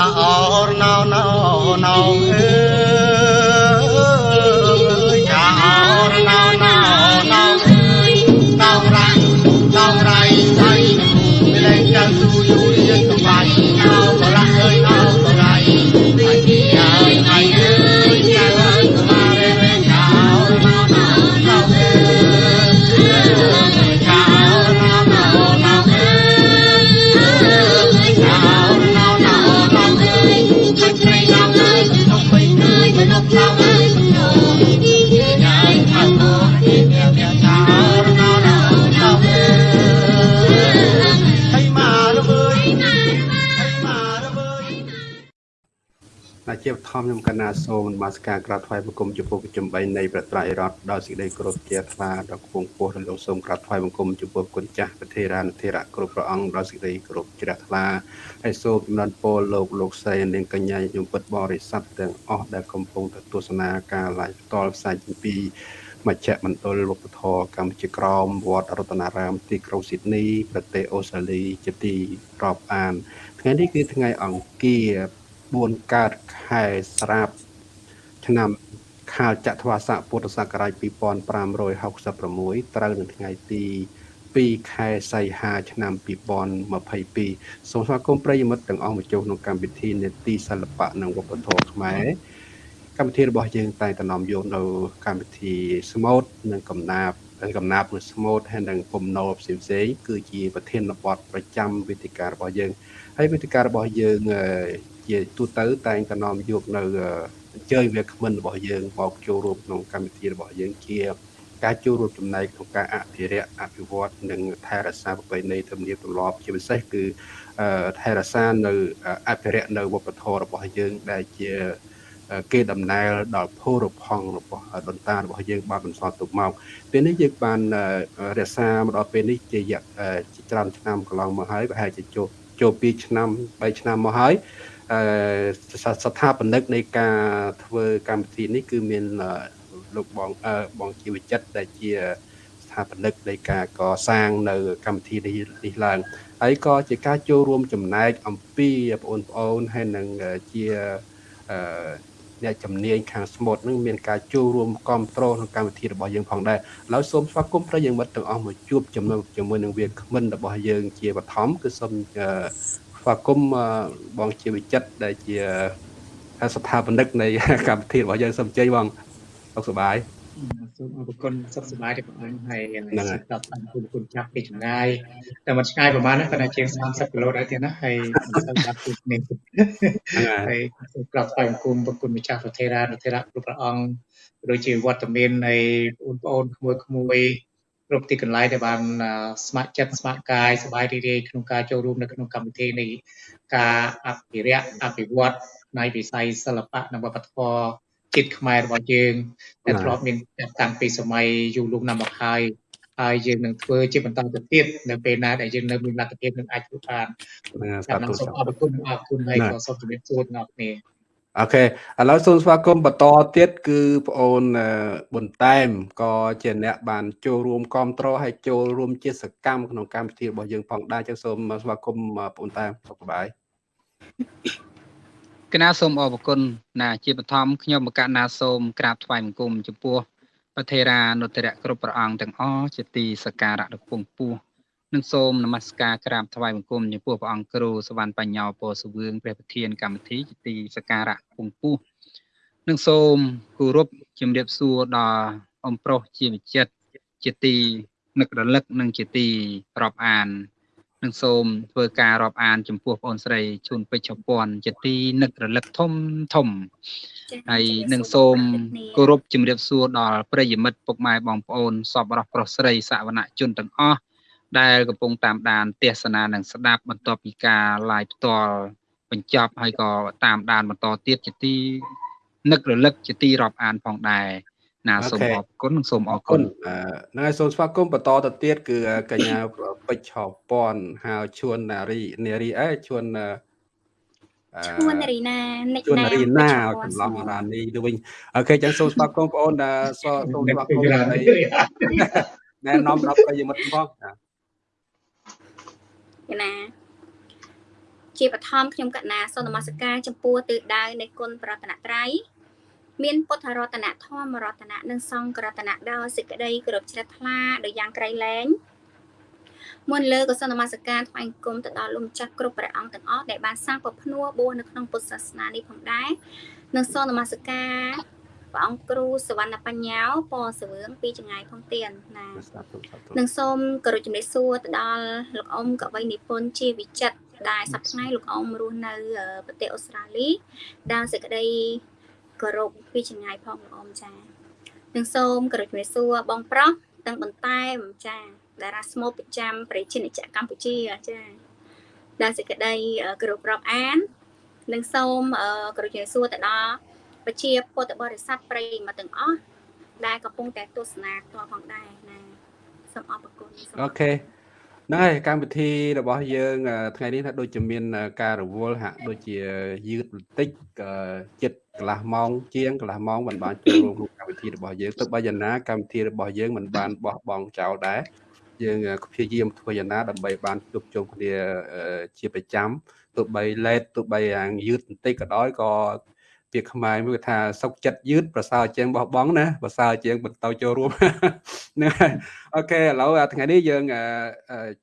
អរណោណោណោអើ ណាជាបឋមខ្ញុំកណាសូមនមស្ការក្រាបថ្វាយបង្គំចំពោះប្រជុំ3នៃប្រត្រៃរដ្ឋដោយសេចក្តីគោរពជាថ្វាដល់គង់ពោះរលោកសូមក្រាបថ្វាយបង្គំចំពោះគុណចាស់ប្រធារានុធិរៈគ្រប់ព្រះអង្គដោយសេចក្តីគោរពជ្រះថ្លាហើយសូមចំណានពរលោកលោកស្រីនាងកញ្ញាញោមពិតបរិស័ទទាំងអស់ដែលកំពុងទៅទស្សនាការ live ផ្ទាល់ផ្សាយពីពីមជ្ឈមណ្ឌលវប្បធម៌កម្ពុជាក្រមវត្តរតនារាមទីក្រុងស៊ីដនីប្រទេសអូស្ត្រាលីជាទីរាប់អានថ្ងៃនេះគឺថ្ងៃអង្គារ 4កើតខែស្រាប ឆ្នាំខាលចត្វាស័កពុទ្ធសករាជ2566ត្រូវនៅថ្ងៃទី2ខែសីហាឆ្នាំ2022សូមស្វាគមន៍ប្រិយមិត្តទាំងអស់មកចូលក្នុងកម្មវិធីនេតិសិល្បៈនិងវប្បធម៌ខ្មែរកម្មវិធីរបស់យើងតែងតែនាំយកនៅកម្មវិធីស្មូតនិងកំណាព្យហើយកំណាព្យនិងស្មូតហើយនិងពំណោផ្សេងផ្សេងៗគឺជាប្រធានបទប្រចាំវេទិការបស់យើង ហើយវេទិការបស់យើងអឺជាទូទៅតែងតែនាំយកនៅអឺអញ្ជើញវាគ្មិនរបស់យើងមកចូលរួមក្នុងកម្មវិធីរបស់យើងជាការចូលរួមចំណែកក្នុងការអភិរក្សអភិវឌ្ឍនិងថែរក្សាប្រពៃណីទំនៀមទម្លាប់ជាពិសេសគឺអឺថែរក្សានៅអភិរក្សនៅវប្បធម៌របស់យើងដែលជាអឺគេដំណើរដល់ភោរផង់របស់ដូនតារបស់យើងបានបន្សល់ទុកមកពេលនេះយើងបានអឺរក្សាមកដល់ពេលនេះជារយៈអឺជាច្រើនឆ្នាំកន្លងមកហើយប្រហែលជាចូល ចូល2ឆ្នាំ3ឆ្នាំមកហើយអឺស្ថាបនិកនៃការធ្វើកម្មវិធីនេះគឺមានអឺលោកបងអឺបងជីវចិត្តដែលជាស្ថាបនិកនៃការកសាងនៅកម្មវិធីនេះនេះឡើងហើយក៏ជាការចូលរួមចំណែកអំពីបងប្អូនហើយនឹងជា អឺអ្នកជំនាញខាងស្មូតនឹងមានការចូលរួមគ្រប់គ្រងក្នុងកម្មវិធីរបស់យើងផងដែរឥឡូវសូមស្វាគមន៍ប្រិយមិត្តទាំងអស់មកជួបចំណុចជាមួយនឹងវាគ្មិនរបស់យើងជាបឋមគឺសូមអឺស្វាគមន៍អឺបងជាវិចិត្រដែលជាស្ថាបនិកនៃកម្មវិធីរបស់យើងសូមជ័យបងសុខសប្បាយ សូមអរគុណសុខសប្បាយទេបងអង្គហើយហ្នឹងហើយស្ដាប់តាមគុណគុណចាប់ពីចម្ងាយតែមិនឆ្ងាយប្រហែលណាគាត់ថាជាង30គីឡូដែរទៀតណាហើយមិនសូវដាប់ពីគ្នាហ្នឹងហើយហើយសូមក្រាបថ្វាយបង្គំប្រគុណម្ចាស់ប្រធេរានុធេរៈគ្រប់ព្រះអង្គដូចជាវត្តមាននៃបងប្អូនក្មួយក្មួយគ្រប់ទីកន្លែងដែលបានអឺស្ម័គ្រចិត្តស្ម័គ្រកាយសប្បាយរីករាយក្នុងការចូលរួមនៅក្នុងកម្មវិធីនៃការអភិរក្សអភិវឌ្ឍនៃវិស័យសិល្បៈនិងវប្បធម៌ ជាតិខ្មែររបស់យើងដែលធ្លាប់មានតាំងពីសម័យយូរលង់ណាស់មកហើយហើយយើងនឹងធ្វើជាបន្តទៅទៀតនៅពេលណាដែលយើងនៅមានលទ្ធភាពនឹងអាចធ្វើបានហ្នឹងហើយចាសា៎ធុសូមសាអរគុណអរគុណហើយក៏សូមជម្រាបសួរដល់អ្នកគ្នាអូខេឥឡូវសូមស្វាគមន៍បន្តទៀតគឺប្អូនអឺប៊ុនតែមក៏ជាអ្នកបានចូលរួមគ្រប់គ្រងហើយចូលរួមជាសកម្មក្នុងកម្មវិធីរបស់យើងផងដែរចឹងសូមស្វាគមន៍ប្អូនតែមសុខសប្បាយ កណាសូមអរគុណណាជាបឋមខ្ញុំមកកណាសូមក្រាបថ្វាយបង្គំចំពោះប្រធេរានុត្តរៈគ្រប់ព្រះអង្គទាំងអស់ជាទីសក្ការៈដ៏ពងពោះនិងសូមនមស្ការក្រាបថ្វាយបង្គំចំពោះព្រះអង្គគ្រូសវណ្ណបញ្ញោពរសវឿងព្រះប្រធានកម្មវិធីជាទីសក្ការៈពងពោះនិងសូមគោរពជំរាបសួរដល់អំប្រុសជាវិចិត្រជាទីនឹករលឹកនិងជាទីរាប់អាន និងសូមធ្វើការរាប់អាន ចំពោះបងអូនស្រីជួនពេជ្រឆពាន់ជាទីនឹករលឹកធំធំហើយនឹងសូមគោរពជំរាបសួរដល់ប្រិយមិត្តពុកម៉ែបងប្អូនសពរស់ប្រុសស្រីសវនជនទាំងអស់ដែលកំពុងតាមដានទេសនានិងស្ដាប់បន្ទាប់ពីការ live ផ្ទាល់បញ្ចប់ហើយក៏តាមដានបន្តទៀតជាទីនឹករលឹកជាទីរាប់អានផងដែរ ណាសូមអរគុណនិងសូមអអររគុគុណណអឺហ្នឹងហើយសូមស្វាគមន៍បន្តទៅទៀតគឺកញ្ញាពេជ្រឆពាន់ហៅជួននារីនារីអេជួនអឺអឺឈួនរីណានិចជួនណែនារីណាច្រឡំរានីទៅវិញអូខេចឹងសូមស្វាគមន៍បងប្អូនដែលសសូមស្វាគមន៍ដើម្បីណែនាំដល់ប្រិយមិត្តផងចាណាជាបឋមខ្ញុំកណាសូមនមស្ការចំពោះទិសដៅនៃគុណប្រតនត្រ័យ មានពុទ្ធរតនធម្មរតននិងសង្ឃរតនដោយសេចក្តីគោរពជ្រះថ្លាដោយយ៉ាងក្រៃលែងមុនលើក៏សូមនមស្ការថ្វាយគុំទៅដល់លោកម្ចាស់គ្រប់ព្រះអង្គទាំងអស់ដែលបានសាងពភ្នួបួសនៅក្នុងពុទ្ធសាសនានេះផងដែរនិងសូមនមស្ការព្រះអង្គគ្រូសវណ្ណបញ្ញោពរសវឿងពីចងាយផងទៀនណានិងសូមគោរពជំរាបសួរទៅដល់លោកអ៊ំកវីនិពន្ធជាវិចិត្រដែលសប្តាហ៍លោកអ៊ំរស់នៅប្រទេសអូស្ត្រាលីដែលសេចក្តី គោរពពីចងាយផងលោកអ៊ំចានិងសូមគោរពជំរាបសួរបងប្រុសទាំងបន្តែមចាតារាស្មូតប្រចាំប្រជាជាតិកម្ពុជាចាដែលសេចក្តីគោរពរាប់អាននិងសូមគោរពជំរាបសួរទៅដល់ប្រជាពុទ្ធបរិស័ទប្រិយមកទាំងអស់ដែលកំពុងតែទស្សនាផ្ទាល់ផងដែរណាសូមអរគុណអូខេ ហ្នឹងហើយកម្មវិធីរបស់យើងថ្ងៃនេះថាដូចជាមានការរវល់ហាក់ដូចជាយឺតបន្តិចចិត្តកន្លះម៉ោងជាងកន្លះម៉ោងមិនបានចូលរួមក្នុងកម្មវិធីរបស់យើងទៅបើយ៉ាងណាកម្មវិធីរបស់យើងមិនបានបោះបង់ចោលដែរយើងព្យាយាមធ្វើយ៉ាងណាដើម្បីបានជួបជុំគ្នាជាប្រចាំទោះបីលេតទោះបីយ៉ាងយឺតបន្តិចក៏ដោយក៏ ពាក្យខ្មែរមួយថាសុកចិត្តយឺតប្រសើរជាងបោះបង់ណាប្រសើរជាងបន្តចូលរួមហ្នឹងហើយអូខេឥឡូវថ្ងៃនេះយើង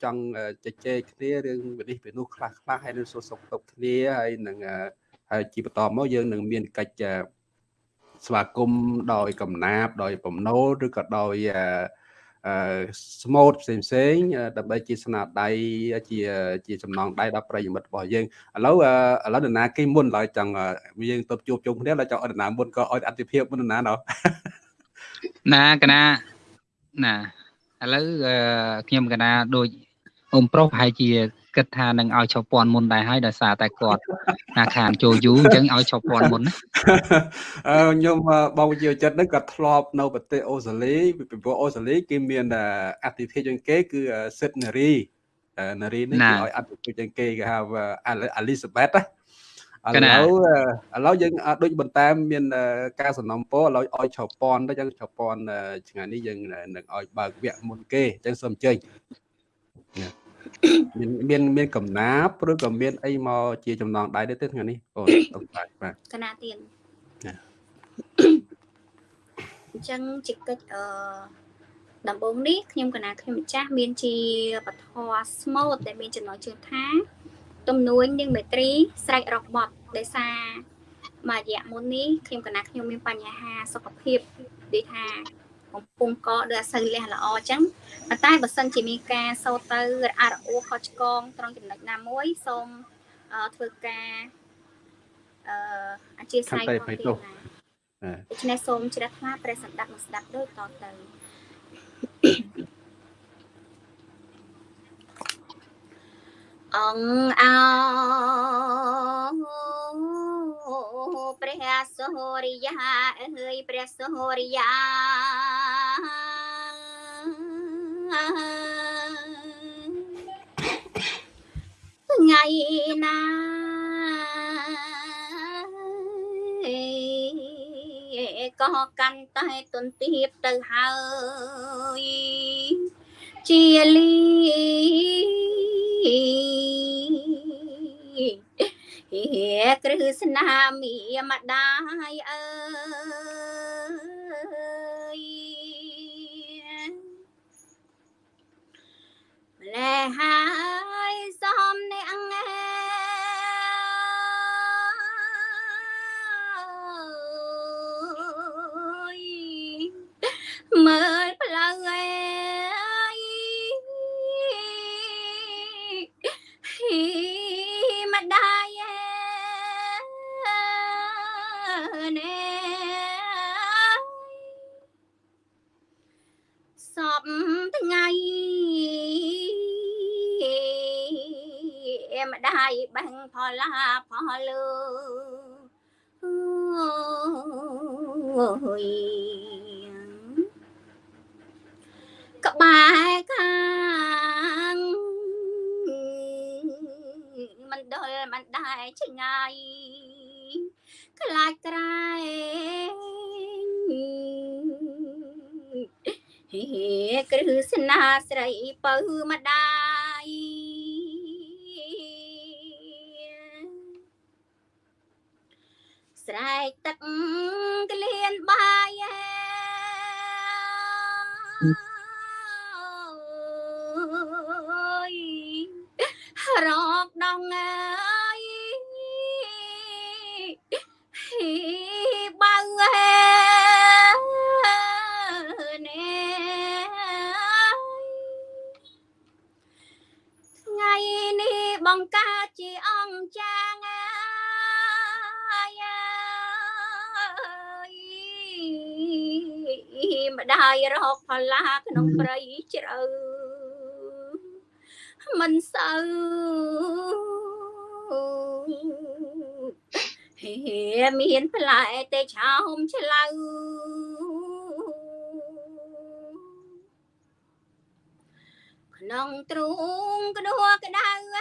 ចង់ជជែកគ្នារឿងវិនិច្ឆ័យពីនោះខ្លះខ្លះហើយនឹងសួរសុខទុក្ខគ្នាហើយនឹងហើយជាបន្តមកយើងនឹងមានកិច្ចស្វាគមន៍ដោយកំណាបដោយបំណុលឬក៏ដោយ ស្មូតផ្សេងផ្សេងដើម្បីជាស្នាដៃជាជាចំណងដៃដល់ប្រិយមិត្តរបស់យើងឥឡូវឥឡូវនរណាគេមុនឡើយចង់យើងទៅជួបជុំគ្នាឡើយចង់ឲ្យនរណាមុនក៏ឲ្យអតិភិបមុននរណាណោះណាកណាណាឥឡូវខ្ញុំកណាដូចអ៊ំប្រុសប្រហែលជា គិតថានឹងឲ្យឈប់ពាន់មុនដែរហើយដោយសារតែគាត់ណាខានចូលយូរអញ្ចឹងឲ្យឈប់ពាន់មុនណាអឺខ្ញុំបងជាចិត្តហ្នឹងគាត់ធ្លាប់នៅប្រទេសអូស្ត្រាលីពីព្រោះអូស្ត្រាលីគេមានអតិថិជនគេគឺសិតនារីនារីនេះគេឲ្យអតិថិជនគេគេហៅអាលីសាបេតណាឥឡូវឥឡូវយើងដូចបន្តែមានការសំណពរឥឡូវឲ្យឆោពន់ទៅចឹងឆោពន់ថ្ងៃនេះយើងនឹងឲ្យបើកវគ្គមុនគេចឹងសូមអញ្ជើញ មានមានមានកំណាបឬក៏មានអីមកជាចំណងដៃទេថ្ងៃនេះអូតំបាច់បាទកណាទៀនអញ្ចឹងជាកិច្ចអឺដំបូងនេះខ្ញុំកណាខ្ញុំម្ចាស់មានជាពធស្មូតដែលមានចំណងជើងថាទំនួញនិងមេត្រីស្រែករកបត់ដោយសារមួយរយៈមុននេះខ្ញុំកណាខ្ញុំមានបញ្ហាសុខភាពដូចថា កំពុងកដូចអត់សូវលះល្អអញ្ចឹងប៉ុន្តែបើសិនជាមានការសោតទៅរអារអួខុសឆ្គងត្រង់ចំណុចណាមួយសូមធ្វើការអឺអធិស្ឋានផងទៀតណាដូច្នេះសូមជ្រះថ្លាព្រះសម្ដេចមកស្ដាប់ដូចតទៅ អង្គអោព្រះសូរិយាអើយព្រះសូរិយាថ្ងៃណាក៏កាន់តែទន្ទាបទៅហើយជាលីហេ គ្រឹស្នាមីម្ដាយអើយម្លែហើយសំអ្នកមើលផ្លូវឯម្យបាំងផលាផលលើអូយក្បែរខាងមិនដុលមិនដែរឆ្ងាយខ្លាចក្រែងហេគ្រឹស្នាស្រីបើម្ដា ទឹក យម្ដាយរកផល្លាក្នុងព្រៃជ្រៅមិនសូវហេមានផ្លែតែឆោមឆ្លៅក្នុងទ្រូងក្ដួក្ដៅអ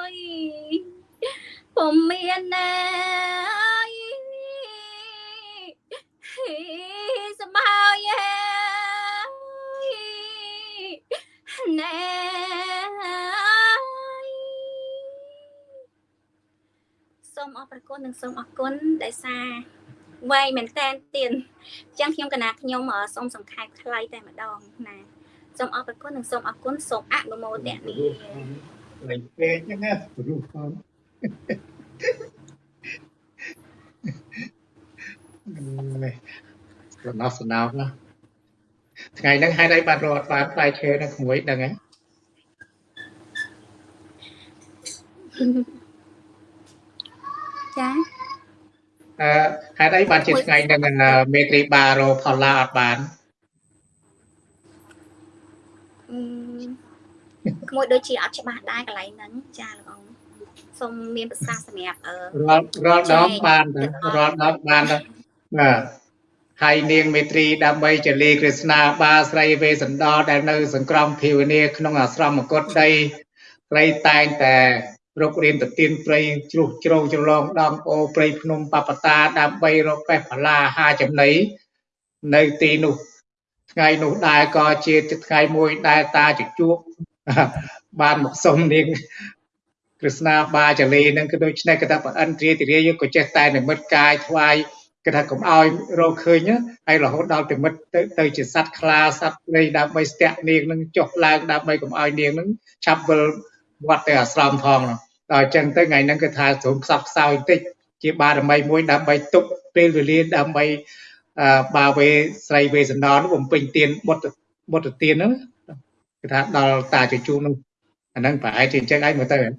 ើយពុំមានណា ណែសូមអរព្រគុណនិងសូមអរគុណដែលសារវែងមែនតែនទៀនអញ្ចឹងខ្ញុំកណាខ្ញុំសូមសង្ខេបខ្លីតែម្ដងណាសូមអរព្រគុណនិងសូមអរគុណសូមអនុមោទនាលេងពេកហ្នឹងណារូបផងនេះរណោះសណោណា ថ្ងៃហ្នឹងហេតុអីបានរត់បានផ្លែឈើនៅក្មួយដឹងហ៎ចាអឺហេតុអីបានជាថ្ងៃហ្នឹងមេត្រីបារោផល្លាអត់បានអឺក្មួយដូចជាអត់ច្បាស់ដែរកន្លែងហ្នឹងចាលោកអង្គសូមមានប្រសាសន៍សម្រាប់អឺរាល់រាល់ដងបានទៅរាល់ដងបានទៅបាទ ហើយនាងមេត្រីដើម្បីចលីក្រស្នាបាស្រីវេសន្តរដែលនៅ សង្ក្រមភាវនាក្នុងអាស្រមមកុដដីស្រីតែងតែរុករៀនទៅទៀនព្រៃជ្រុះជ្រោងច្រឡងដងអូព្រៃភ្នំបបតាដើម្បីរកបេះបលាហាចំណីនៅទីនោះថ្ងៃនោះដែរក៏ជាថ្ងៃមួយដែលតាជជក់បានមកសុំនាងក្រស្នាបាចលីនឹងគឺដូច្នេះគេថាប្រអិនទ្រាតិរាយក៏ចេះតែនិមិត្តកាយថ្វាយ គេថាកុំឲ្យរកឃើញណាហើយរហូតដល់និមិត្តទៅទៅជាសត្វខ្លាសត្វព្រៃដើម្បីស្ទាក់នាងនឹងចុះឡើងដើម្បីកុំឲ្យនាងនឹងឆាប់វិលវត្តទៅអាស្រមផងនោះដល់អញ្ចឹងទៅថ្ងៃហ្នឹងគឺថាទ្រង់ខ្សត់ខ្សោយបន្តិចជាបារមីមួយដើម្បីទុកពេលវេលាដើម្បីអឺបាវេស្រីវេសន្តរនោះបំពេញទានបុត្របុត្រទានហ្នឹងគឺថាដល់តាជជុំនោះអាហ្នឹងប្រហែលជាអញ្ចឹងឯងមើលទៅហ្នឹង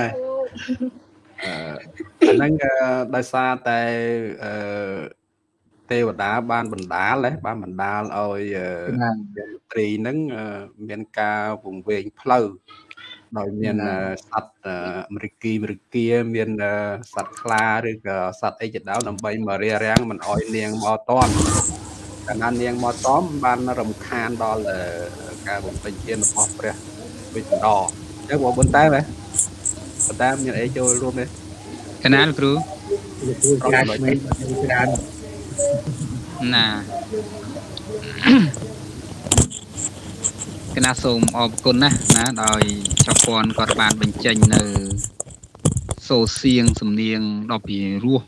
ហើយ អឺអាហ្នឹងអឺដោយសារតែអឺទេវតាបានបណ្ដាលហ៎បានបណ្ដាលឲ្យអឺណាមន្ត្រីហ្នឹងអឺមានការវង្វេងផ្លូវដោយមានអឺសត្វអឺអមេរិគីអមេរិកាមានអឺសត្វខ្លាឬក៏សត្វអីជាដើមដើម្បីមករារាំងមិនឲ្យនាងមកតន់កាលណានាងមកតន់បានរំខានដល់អឺការបំពេញទានរបស់ព្រះវិជ្ជដរអញ្ចឹងបងបុនតែហ៎ ប៉ុន្តែមានអីចូលរួមទេកណាលគ្រូលោកគ្រូចាស់មិនច្រើនណាកណាសូមអរគុណណាស់ណាដោយចៅពន់គាត់បានបញ្ចេញនៅសូរសៀងសំនៀងដ៏ពីរោះ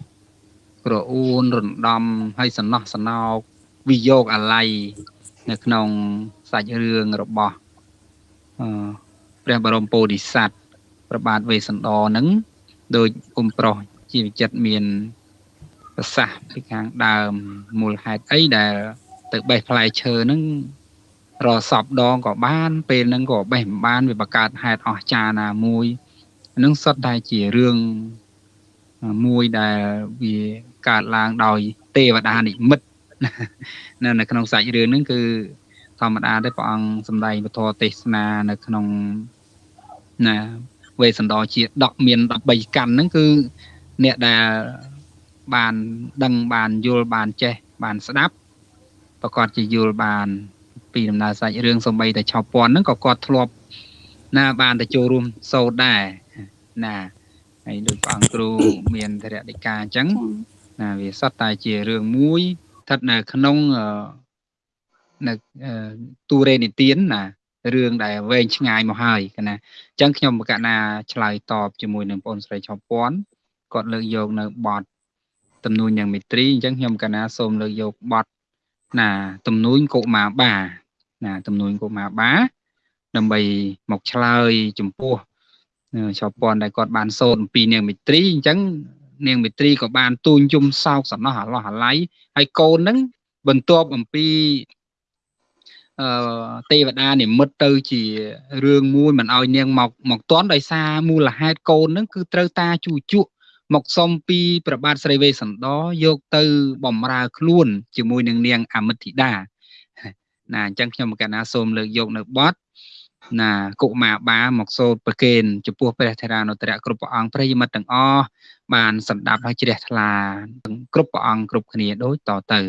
ក្រអួនរំដំហើយសំណោះសំណោកវិយោគអាល័យនៅក្នុងសាច់រឿងរបស់អឺព្រះបរមពោធិសត្វ ព្រះបាទវេស្សន្តរនឹងដោយអ៊ំប្រុសជីវចិត្តមានប្រសាសន៍ពីខាងដើមមូលហេតុអីដែល ទៅបេះផ្លែឈើហ្នឹងរសពដងក៏បាន ពេលហ្នឹងក៏បេះមិនបានវាបង្កើតហេតុអស្ចារ្យណាមួយហ្នឹងសុទ្ធតែជារឿងមួយដែលវាកើតឡើងដោយ ទេវតានិមិត្តនៅនៅក្នុងសាច់រឿងហ្នឹងគឺធម្មតាទេព្រះអង្គសម្ដែងពធទេសនានៅក្នុងណា វេសន្តរជាដកមាន13កាន់ហ្នឹងគឺអ្នកដែលបានដឹងបានយល់បានចេះបានស្ដាប់ប្រកាសជាយល់បាន ពីដំណើរសាច់រឿងសំបីតែឆោពន់ហ្នឹងក៏គាត់ធ្លាប់ណាបានទៅចូលរួមសូត្រដែរណាហើយដូចព្រះអង្គគ្រូមានធរៈដីកាអញ្ចឹងណាវាសតតែជារឿងមួយស្ថិតនៅក្នុងអឺនៅអឺទូរេនិទានណា រឿងដែលវែងឆ្ងាយមកហើយកណាអញ្ចឹងខ្ញុំបកណាឆ្លើយតបជាមួយនឹងបងស្រីឆោពាន់គាត់លើកយកនៅបទទំនួញយ៉ាងមេត្រីអញ្ចឹងខ្ញុំកណាសូមលើកយកបទណាទំនួញកុមារបាណាទំនួញកុមារបាដើម្បីមកឆ្លើយចំពោះឆោពាន់ដែលគាត់បានសូត្រអំពីនាងមេត្រីអញ្ចឹងនាងមេត្រីក៏បានទូញយំសោកសំណោះអាឡោះអាល័យហើយកូនហ្នឹងបន្ទាប់អំពីអឺ ទេវតានិមិត្តទៅជារឿងមួយមិនឲ្យនាងមកមកតន់ដោយសារមូលហេតុកូនហ្នឹងគឺត្រូវតាជួជក់មកសុំពីព្រះបាទស្រីវេសន្តរយកទៅបំរើខ្លួន ជាមួយនឹងនាងអមិទ្ធិតាណាអញ្ចឹងខ្ញុំកណាសូមលើកយកនៅបទណាកុមារបាមកសូត្រប្រគេនចំពោះព្រះធរានុត្រៈគ្រប់ព្រះអង្គប្រិយមិត្តទាំងអស់បានសម្ដាប់ហើយជ្រះថ្លា គ្រប់ព្រះអង្គគ្រប់គ្នាដូចតទៅ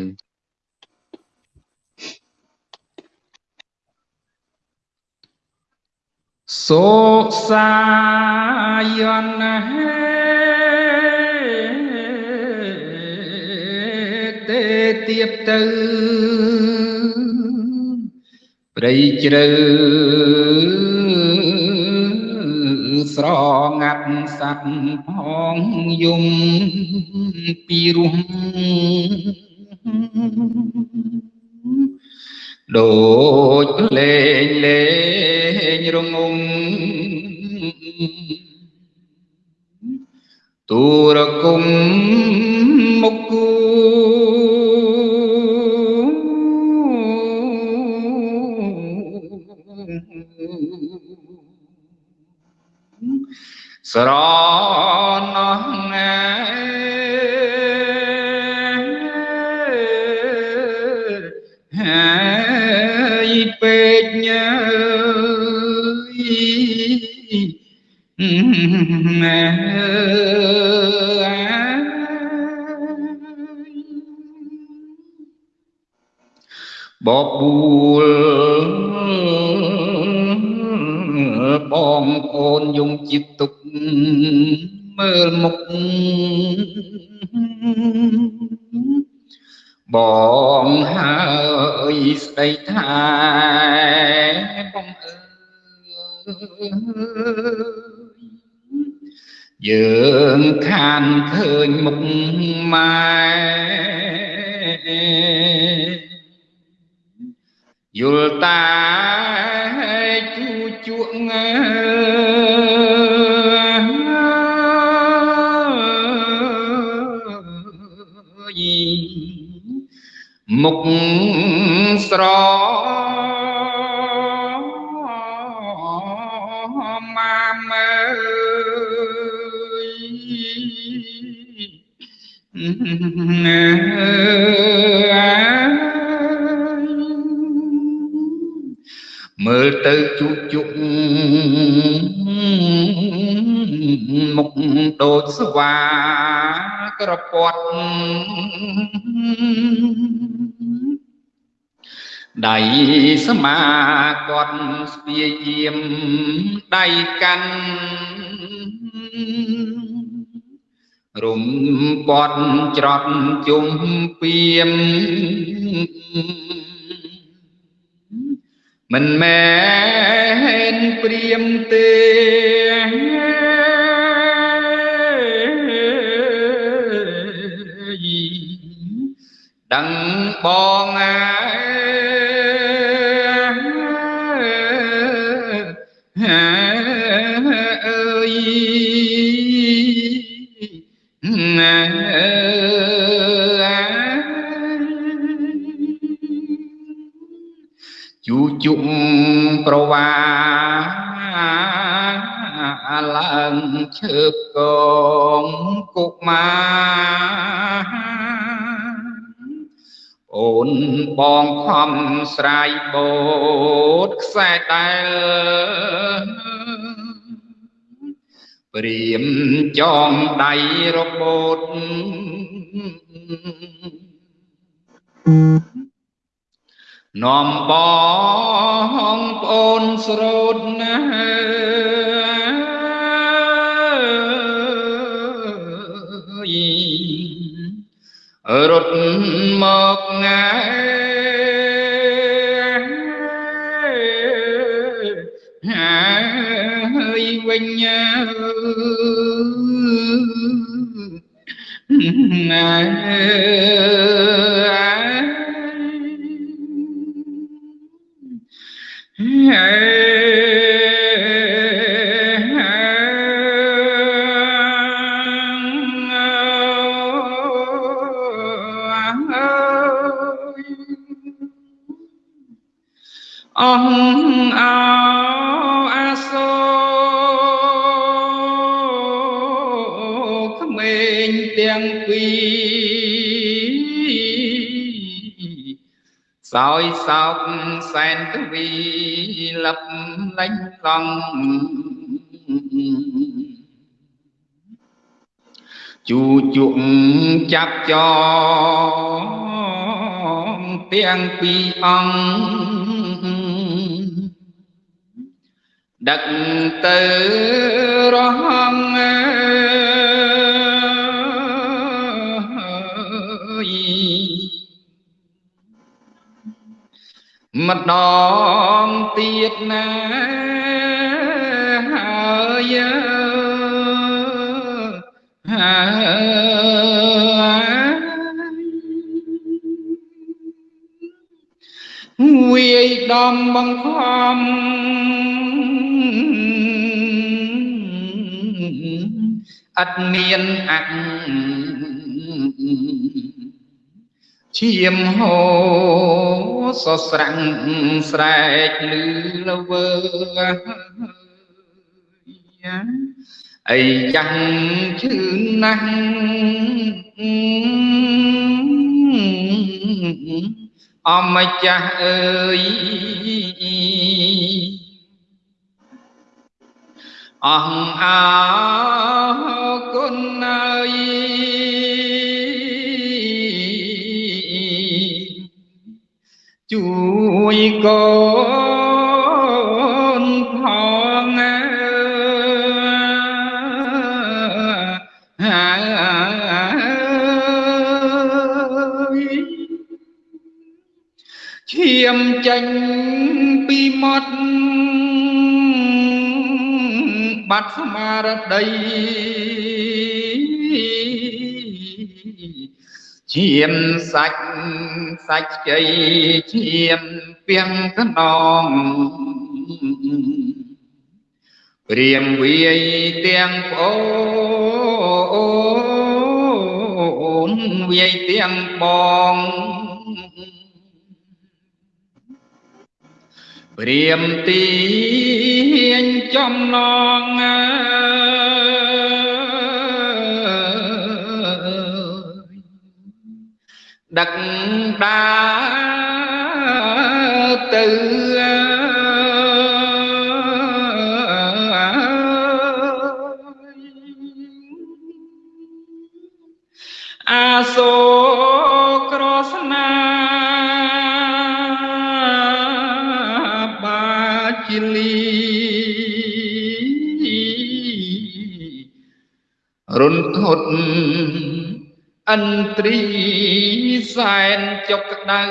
សូសាយនហេទេទៀបទៅព្រៃជ្រៅស្រងាត់សัตว์ផងយំពីរោះ ដូចលេងលេងរងងទូរគុំមុខគូស្រ បបួលបងប្អូនយំចិត្តទុកមើលមុខបងហើយស្ដីថាបងអើយយើងខានឃើញមុខម៉ែ យល់តាជួជក់ងើយមុខស្រមាមើយ មើលទៅជុកជុកមុខដូចស្វាក្រពាត់ដៃស្មាគាត់ស្ពាយាមដៃកាន់រុំពាត់ច្រត់ជុំពៀម មិនមែនព្រាមទេដឹងបងអើ ជូជុំប្រវាឡើងឈើបកងគុកមាអូនបងខំស្រ័យបូតខ្សែដែលព្រាមចងដៃរបូត Mm-hmm. នាំបងប្អូនស្រូតណារត់មកងាយវិញអើ សោយសោកសែនទវីលឹបលេញឡងជូជុកចាប់ចងទាំងពីរអង្គដឹកទៅរហងអើ ម្ដងទៀតណាហើយហើយវាយដំបង្ខំឥតមានអក្ឈាមហូសស្រាំងស្រែកលឺលវើអីយ៉ាងឈឺណាស់អម្ចាស់អើយអង្អើគុណអើយ យកូនផងអើយឈាមចេញពីមាត់បាត់ស្មារតី ឈាមសាច់សាច់ជ័យឈាមពីងកណងព្រាមវាយទាំងប្អូនវាយទាំងបងព្រាមទីញចំណងអើ ដឹកដាទៅអាសូក្រស្នាបាជាលីរុនធត់អន្ត្រី សែនចុកក្ដៅ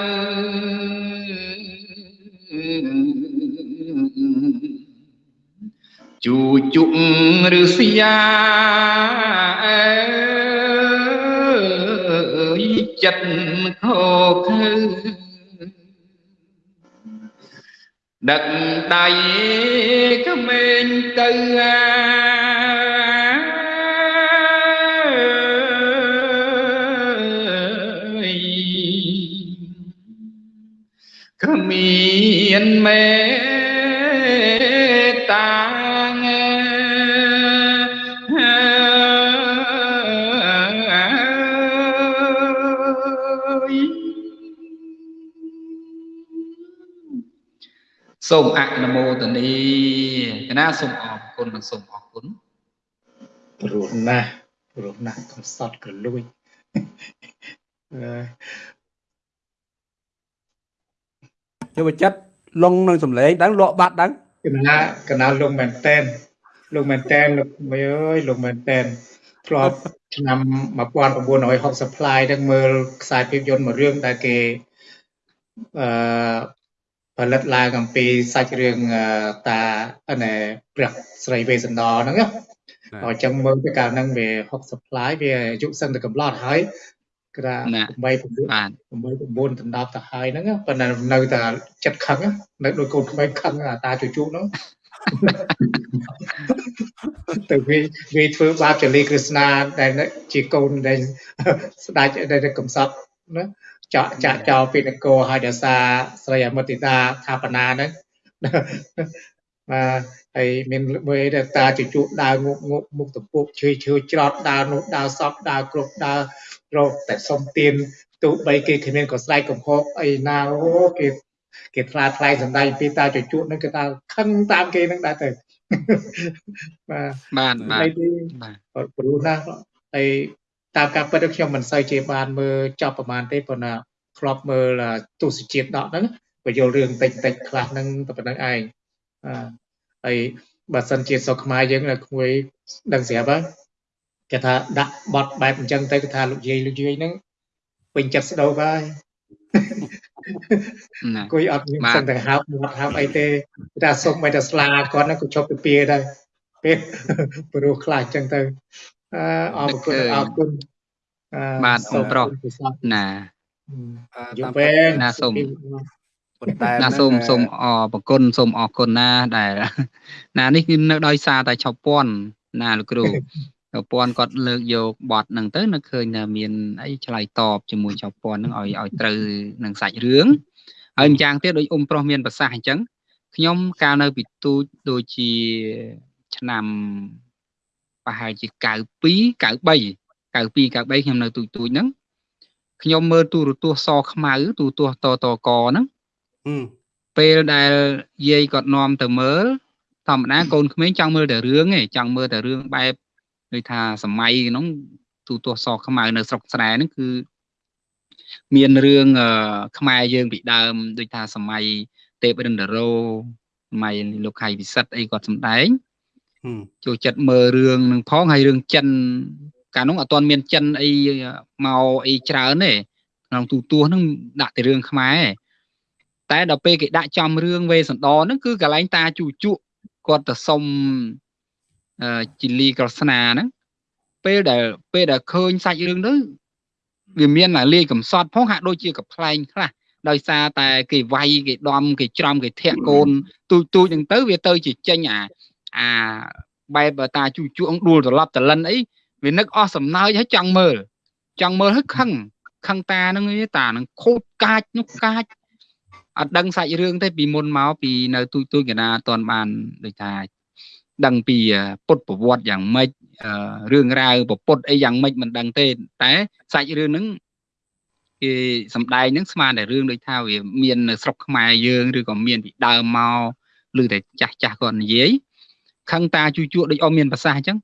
ជូជុកឬសយាអើយចិត្តខោខើដឹកដៃក្មេងទៅអា គ្មានមេត្តាសូមអនុមោទនីកណាសូមអរគុណនិងសូមអរគុណព្រោះណាស់ព្រោះណាស់កំសត់ក៏លួច អឺចូលចិត្តលងនឹងសម្លេងដឹងលក់បាត់ដឹងកណាកណាលងមែនតែនលងមែនតែនលោកមើលអើយលងមែនតែនធ្លាប់ឆ្នាំ1960 supply ហ្នឹងមើលខ្សែភាពយន្តមួយរឿងដែលគេអឺផលិតឡើងអំពីសាច់រឿងតាណែព្រះស្រីវេសន្តរហ្នឹងណាអញ្ចឹងមើលទៅកាលហ្នឹងវា60ផ្លាយវាអាយុសឹងតែកំឡត់ហើយ គឺថា8បាទ8 9ដណ្ដប់ទៅហើយហ្នឹងប៉ុន្តែនៅតែចិត្តខឹងនៅដូចកូនក្មេងខឹងតាជជុហ្នឹងទៅវាវាធ្វើបាបចលីក្រស្នាដែលជាកូនដែលស្ដេចដែលកំសត់ណាចាក់ចាក់ចោលពីនគរហើយដោយសារស្រីអមតិតាថាបណាហ្នឹងបាទហើយមានមើលទៅតាជជក់ដើងុកងុកមុខតពុកឈឺឈឺច្រត់ដើរនោះដើរសពដើរគ្រប់ដើរ រកតែសុំទៀនទោះបីគេគ្មានក៏ស្រែកកំហុកអីណាអូគេគេថ្លាថ្លៃសំដែងពីតាជជក់ហ្នឹងគេថាខឹងតាមគេហ្នឹងដែរទៅបាទបាទបាទបាទព្រោះណាហើយតាមការពិតខ្ញុំមិនសូវជាបានមើលចប់ប្រហែលទេប៉ុន្តែធ្លាប់មើលទស្សជាតិដកហ្នឹងបញ្យល់រឿងតិចតិចខ្លះហ្នឹងតែប៉ុណ្្នឹងឯងហើយបើសិនជាសុខខ្មែរយើងនៅក្មួយដឹងស្រាប់ហើយ គេថាដាក់បត់បែបអញ្ចឹងទៅគេថាលោកយាយលោកយាយហ្នឹងពេញចិត្តស្ដោកហើយគួយអត់មានសិនតែហើបមាត់ហើបអីទេតែសុំមិនតែស្លាគាត់ហ្នឹងក៏ជប់ទៅពីដែរពេលព្រោះខ្លាចអញ្ចឹងទៅអរគុណអរគុណបាទអូប្រុសណាយូរពេលណាសូមប៉ុន្តែណាសូមសូមអរប្រគុណសូមអរគុណណាដែល ណានេះគឺនៅដោយសារតែឆប់ពាន់ណាលោកគ្រូ ឆប់ពាន់គាត់លើកយកបទហ្នឹងទៅនៅឃើញថាមានអីឆ្លើយតបជាមួយឆប់ពាន់ហ្នឹងឲ្យឲ្យត្រូវនឹងសាច់រឿងហើយម្យ៉ាងទៀតដូចអ៊ំប្រុសមានប្រសាសន៍អញ្ចឹងខ្ញុំកាលនៅពីទូចដូចជាឆ្នាំប្រហែលជា92 93 92 93ខ្ញុំនៅទូចទូចហ្នឹងខ្ញុំមើលទូរទស្សន៍សខ្មៅទូរទស្សន៍តតកហ្នឹងពេលដែលយាយគាត់នាំទៅមើលធម្មតាកូនក្មេងចង់មើលតែរឿងឯងចង់មើលតែរឿងបែប ដូចថាសម័យហ្នឹងទូទស្សន៍សខ្មៅនៅស្រុកស្រែហ្នឹងគឺមានរឿងខ្មែរយើងពីដើមដូចថាសម័យទេពរិន្ទរោសម័យលោកខៃវិសិដ្ឋអីគាត់សម្ដែងចូលចិត្តមើលរឿងនឹងផងហើយរឿងចិនកាលនោះអត់ទាន់មានចិនអីមកអីច្រើនទេក្នុងទូទួហ្នឹងដាក់តែរឿងខ្មែរតែដល់ពេលគេដាក់ចំរឿងវេសន្តរហ្នឹងគឺកន្លែងតាជូជក់គាត់ទៅសុំ ជីលីក្រស្នាហ្នឹងពេលដែលពេលដែលឃើញសាច់រឿងទៅវាមានលាយកំសត់ផងហាក់ដូចជាកំ pl ែងខ្លះដោយសារតែគេវាយគេដំគេច្រំគេធាក់កូនទូចទូចហ្នឹងទៅវាទៅជាចេញអាអាបែបតាជូជក់ដួលត្រឡប់តលិនអីវានឹកអស់សំណើចហើយចង់មើលចង់មើលហើយខឹងខឹងតាហ្នឹងតាហ្នឹងខូចកាចនោះកាចអត់ដឹងសាច់រឿងទេពីមុនមកពីនៅទូចទូចកណាអត់ទាន់បានដូចថា ដឹងពីពុទ្ធប្រវត្តិយ៉ាងម៉េចរឿងរ៉ាវប្រពុតអីយ៉ាងម៉េចមិនដឹងទេតែសាច់រឿងហ្នឹងគេសំដែងហ្នឹងស្មានតែរឿងដូចថាវាមាននៅស្រុកខ្មែរយើងឬក៏មានពីដើមមកឬតែចាស់ចាស់គាត់និយាយខឹងតាជួជក់ដូចអមមានប្រសាសន៍អញ្ចឹង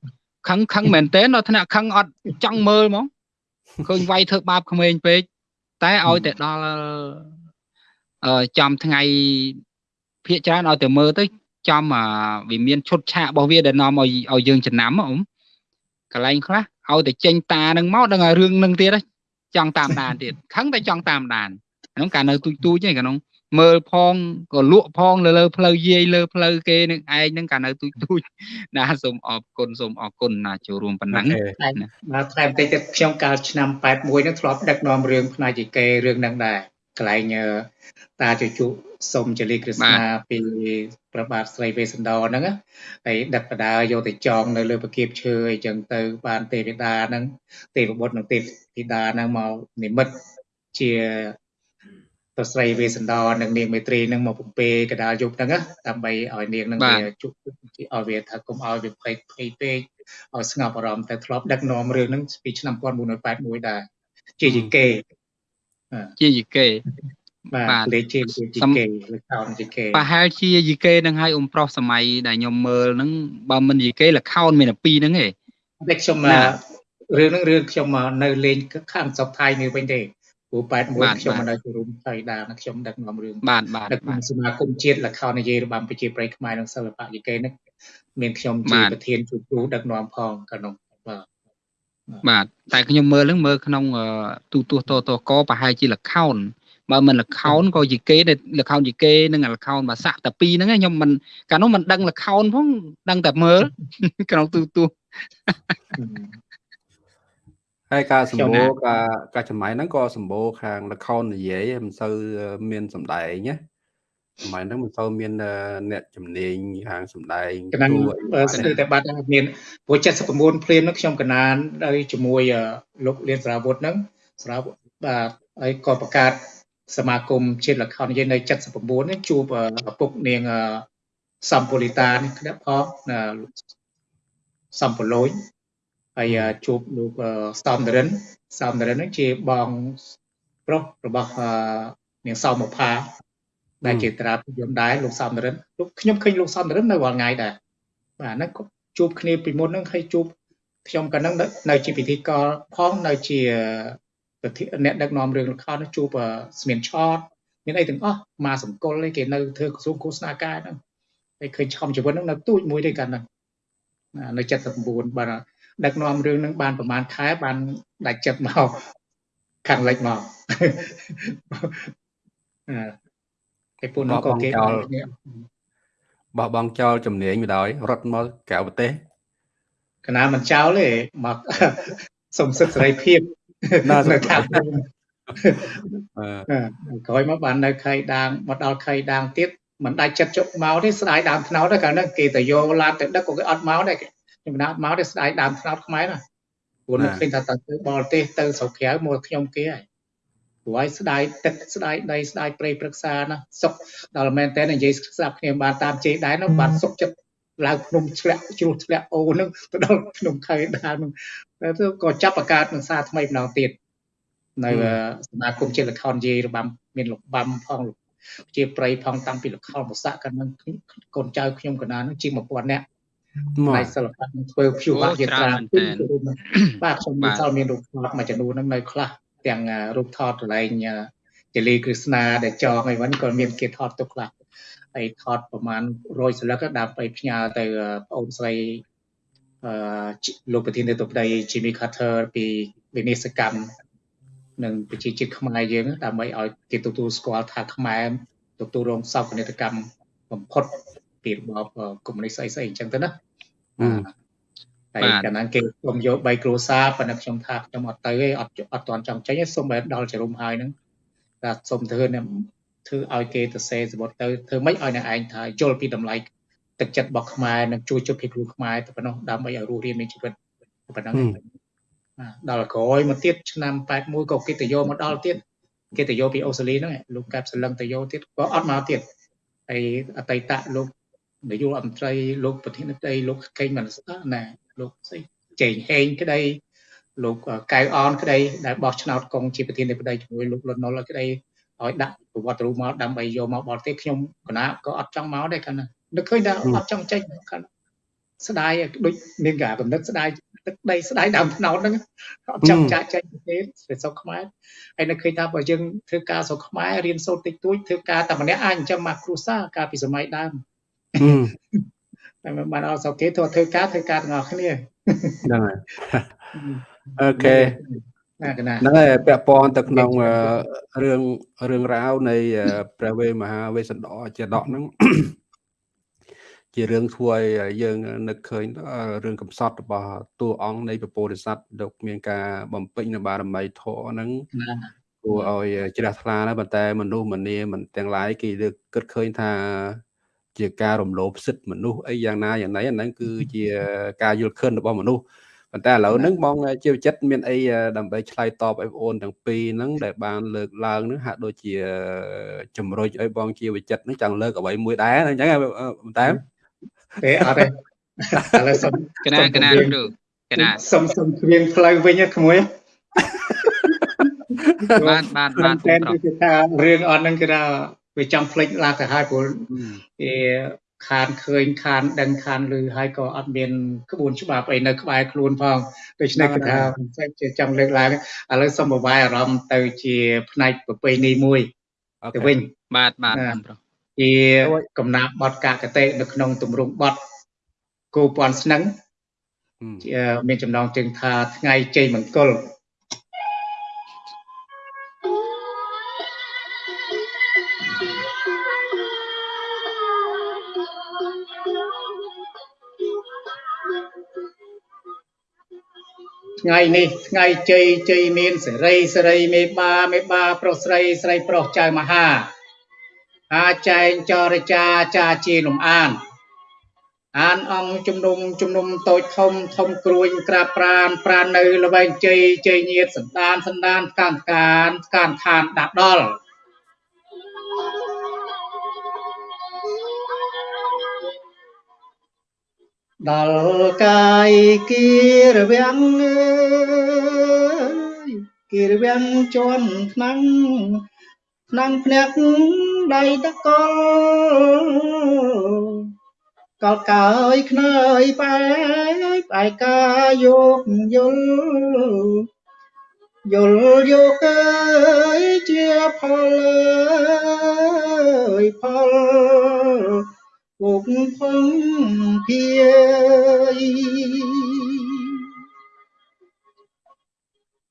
ខឹងខឹងមែនតើដល់ថ្នាក់ខឹងអត់ចង់មើលហ្មងឃើញវាយធ្វើបាបក្មេងពេកតែឲ្យតែដល់អឺចំថ្ងៃភាកច្រើនឲ្យតែមើលទៅ ចំវាមានឈុតឆាករបស់វាដែលនាំឲ្យឲ្យយើងចំណាំអ៊ំកន្លែងខ្លះឲ្យតែចេញតានឹងមកដឹងឲ្យរឿងនឹងទៀតចង់តាមដានទៀតខឹងតែចង់តាមដានក្នុងការនៅទូចទូចឯងក្នុងមើលផងក៏លក់ផងលើលើផ្លូវយាយលើផ្លូវគេនឹងឯងនឹងកាលនៅទូចទូចណាសូមអរគុណសូមអរគុណណាចូលរួមប៉ុណ្ណឹងបាទថ្លែងបន្តិចទៀតខ្ញុំកាលឆ្នាំ81នឹងធ្លាប់ដឹកនាំរឿងផ្នែកជីកេរឿងហ្នឹងដែរកន្លែង តាជជុសុំចលីក្រស្នាពីប្របាទស្រីវេសន្តរហ្នឹងហើយដឹកបដាយកទៅចងនៅលើប្រគៀបឈើអីចឹងទៅបានទេវតាហ្នឹងទេវបុត្រនិងទេវតាហ្នឹងមកនិមិត្តជាប្រស្រីវេសន្តរនិងនាងមេត្រីនឹងមកពំពេកដាលយប់ហ្នឹងដើម្បីឲ្យនាងនឹងវាជក់ឲ្យវាថាកុំឲ្យវាភ័យភ័យពេកឲ្យស្ងប់អារម្មណ៍តែធ្លាប់ដឹកនាំរឿងហ្នឹងពីឆ្នាំ1981ដែរជាយីកេជាយីកេ បាទលេខជាយីកេលេខខោនយីកេប្រហែលជាយីកេនឹងឲ្យអ៊ំប្រុសសម័យដែលខ្ញុំមើលហ្នឹងបើមិនយីកេលខោនមានតែពីរហ្នឹងឯងតែខ្ញុំរឿងហ្នឹងរឿងខ្ញុំនៅលេងខាងស្រុកថៃនេះវិញទេព្រោះ81ខ្ញុំមិននៅជួមថៃដាណាខ្ញុំដឹកនាំរឿងបាទបាទដឹកនាំសមាគមជាតិលខោននិយាយរបាំប្រជាប្រិយខ្មែរនិងសិល្បៈយីកេនេះមានខ្ញុំជាប្រធានជួបគ្រូដឹកនាំផងកាលនោះបាទបាទតែខ្ញុំមើលនឹងមើលក្នុងទូទស្សន៍តតកប្រហែលជាលខោន បើមិនលខោនក៏ជាគេដែលលខោនជាគេនិងលខោនបាសាក់តែពីរហ្នឹងខ្ញុំមិនកាលនោះមិនដឹងលខោនផងដឹងតែមើលក្នុងទូទូហើយការសម្បូរការការចំណាយហ្នឹងក៏សម្បូរខាងលខោននិយាយមិនសូវមានសម្ដែងណាសម័យហ្នឹងមិនសូវមានអ្នកជំនាញខាងសម្ដែងកណ្ដាលស្ទើរតែបាត់មានព្រោះ79ភ្លាមហ្នឹងខ្ញុំកណ្ដាលដោយជាមួយលោកលៀនសារាវុធហ្នឹងសារាវុធបាទហើយក៏បង្កើត សមាគមជាតិល្ខោននិយាយនៅ79នេះជួបឪពុកនាងសំពូលីតានេះគ្នាផងសំពូលូចហើយជួបលោកសំដរិនសំដរិនហ្នឹងជាបងប្រុសរបស់នាងសោមផាដែលជាតារាភាពយន្តដែរលោកសំរិនលោកខ្ញុំឃើញលោកសំរិននៅរាល់ថ្ងៃដែរបាទហ្នឹងជួបគ្នាពីមុនហ្នឹងហើយជួបខ្ញុំក៏នឹងនៅជាពិធីករផងនៅជា អ្នកដឹកនាំរឿងល្ខោនជួបស្មានឆតមានអីទាំងអស់មកសង្គលឯគេនៅធ្វើក្រសួងឃោសនាការហ្នឹងហើយឃើញឆំជីវិតហ្នឹងនៅទូចមួយទេកាលហ្នឹងនៅ79បាទដឹកនាំរឿងហ្នឹងបានប្រហែលខែបានដាច់ចិត្តមកខាងលិចមកឯពូនក៏គេបោះបង់ចោលជំនាញមកដោយរត់មកក្រៅប្រទេសកណាមិនចោលទេមកសុំសិទ្ធិសេរីភាព នៅខាងក្រោយមកបាននៅខៃដាងមកដល់ខៃដាងទៀតមិនដាច់ចិត្តជប់មកទេស្ដាយដើមថ្នោតទេកាលនោះគេទៅយកឡានទៅដឹកក៏គេអត់មកដែរខ្ញុំមិនអត់មកទេស្ដាយដើមថ្នោតខ្មែរណាព្រោះនឹកឃើញថាទៅបរទេសទៅស្រុកក្រៅមកខ្ញុំគេហើយព្រោះឲ្យស្ដាយទឹកស្ដាយដីស្ដាយព្រៃព្រឹក្សាណាសុកដល់មែនតើនិយាយស្ដាប់គ្នាបានតាមជេដែរនោះបានសុកចិត្តឡើងភ្នំឆ្លាក់ជ្រោះឆ្លាក់អូនឹងទៅដល់ភ្នំខៃដាននឹង ទៅក៏ចាប់បង្កើតនឹងសាថ្មីម្ដងទៀតនៅសមាគមជាតិលខោនយាយរបាំមានលបាំផងជាប្រៃផងតាំងពីលខោនបស័កកាលនឹងកូនចៅខ្ញុំកណានឹងជាង1000នាក់ផ្នែកសិល្បៈធ្វើព្យុវយត្រាបាទខ្ញុំមានសល់មានរូបថតមួយចំនួនហ្នឹងនៅខ្លះទាំងរូបថតកន្លែងចលីគ្រឹស្ណាដែលចងអីហ្នឹងក៏មានគេថតទុកខ្លះហើយថតប្រហែល100សន្លឹកដើម្បីផ្ញើទៅប្អូនស្រីអឺ លោកប្រធានាធិបតី Jimmy Carter ពីវិនិស្សកម្មនិងប្រជាជាតិខ្មែរយើងដើម្បីឲ្យគេទទួលស្គាល់ថាខ្មែរទទួលរងសោកនាដកម្មបំផុតពីរបបកុម្មុយនីសអីស្អីអញ្ចឹងទៅណាហើយកាលណាគេខ្ញុំយក3គ្រួសារប៉ុន្តែខ្ញុំថាខ្ញុំអត់ទៅទេអត់អត់ទាន់ចង់ចេញទេសុំបែរដល់ចរុំហើយហ្នឹងតែសុំធ្វើធ្វើឲ្យគេទៅសេសមុទ្រទៅធ្វើម៉េចឲ្យអ្នកឯងថាយល់ពីតម្លៃ ទឹកចិត្តរបស់ខ្មែរនិងជួយជួយពីគ្រូខ្មែរទៅប៉ុណ្ណោះដើម្បីឲ្យរស់រានមានជីវិតប៉ុណ្ណឹងដល់ក្រោយមកទៀតឆ្នាំ81ក៏គេទៅយកមកដល់ទៀតគេទៅយកពីអូស្ត្រាលីហ្នឹងលោកកែបសលឹងទៅយកទៀតក៏អត់មកទៀតហើយអតីតលោកនាយករដ្ឋមន្ត្រីលោកប្រធានាធិបតីលោកកេងមិនស្ដាណាលោកស្អីជេងហេងក្តីលោកកៅអនក្តីដែលបោះឆ្នោតកុងជាប្រធានាធិបតីជាមួយលោកលន់ណុលក្តីឲ្យដាក់ប្រវត្តិរូបមកដើម្បីយកមកបរទេសខ្ញុំកណាក៏អត់ចង់មកដែរកាលណា នឹកឃើញថាអត់ចង់ចេញកាលស្ដាយដូចមានការកំណត់ស្ដាយទឹកដីស្ដាយដើមថ្នោតហ្នឹងអត់ចង់ចាក់ចេញទេស្រុកខ្មែរហើយនឹកឃើញថាបើយើងធ្វើការស្រុកខ្មែររៀនសូត្រតិចតួចធ្វើការតែម្នាក់អាចចិញ្ចឹមមកគ្រួសារកាលពីសម័យដើមតែបានអត់ស្រុកគេធ្វើធ្វើការធ្វើការទាំងអស់គ្នាហ្នឹងហើយអូខេហ្នឹងហើយពាក់ព័ន្ធទៅក្នុងរឿងរឿងរ៉ាវនៃព្រះវេមហាវេស្សន្តរជាដកហ្នឹង ជារឿងធ្វើឲ្យយើងនឹកឃើញរឿងកំសត់របស់តួអង្គនៃពពោធិសត្វលោកមានការបំពេញនៅបារមីធម៌ហ្នឹងគួរឲ្យជ្រះថ្លាណាស់ប៉ុន្តែមនុស្សម្នាមិនទាំងឡាយគេលើកគិតឃើញថាជាការរំលោភសិទ្ធិមនុស្សអីយ៉ាងណាយ៉ាងណីអាហ្នឹងគឺជាការយល់ឃើញរបស់មនុស្សប៉ុន្តែឥឡូវហ្នឹងបងជាវិចិត្រមានអីដើម្បីឆ្លើយតបឲ្យបងអូនទាំងពីរហ្នឹងដែលបានលើកឡើងហ្នឹងហាក់ដូចជាជំរុញឲ្យបងជាវិចិត្រហ្នឹងចង់លើកអ្វីមួយដែរអញ្ចឹងប៉ុន្តែ ទេអត់ទេឥឡូវសុំកណាកណាគ្រូកណាសុំសុំគ្មានផ្លូវវិញក្មួយបានបានបានតែគឺថារឿងអត់ហ្នឹងគឺថាវាចាំភ្លេចឡាទៅហើយព្រោះវាខានឃើញខានដឹងខានឮហើយក៏អត់មានក្បួនច្បាប់អីនៅក្បែរខ្លួនផងដូច្នេះគឺថាជាចង់លើកឡើងឥឡូវសូមបបាយអារម្មណ៍ទៅជាផ្នែកប្រពៃណីមួយទៅវិញបាទបាទប្រុស ជាកំណាប់បទកាកតេនៅក្នុងទម្រង់បទគូពាន់ស្នឹងមានចំណងជើងថាថ្ងៃជ័យមង្គលថ្ងៃនេះថ្ងៃជ័យជ័យមានសេរីសេរីមេបាមេបាប្រុសស្រីស្រីប្រុសចៅមហា អាចែងចរចាចាជាលំអានអានអង្គជំនុំជំនុំតូចធំធំគ្រួញក្រាបប្រានប្រាននៅល្បែងជ័យជ័យញាតសន្តានសន្តានកានកានកានឋានដាក់ដល់ដល់កាយគីរវាំងអើយគីរវាំងជន់ថ្នាំងថ្នាំងភ្នាក់ដៃតកលកលកើយខ្នើយបែបឯកាយកយល់យល់យកអើយជាផលអើយផលពុកផុងភា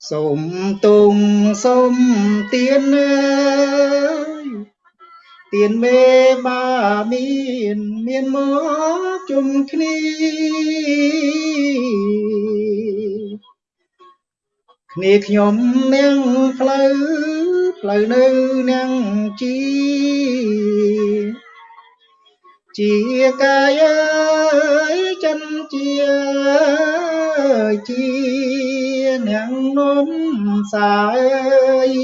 សូមទុងសូមទៀនអើយទៀនមេបាមានមានមកជុំគ្នាគ្នាខ្ញុំនាងផ្លូវផ្លូវនៅនាងជីជាកាយអើយចិនជា ជានាងនំសាយ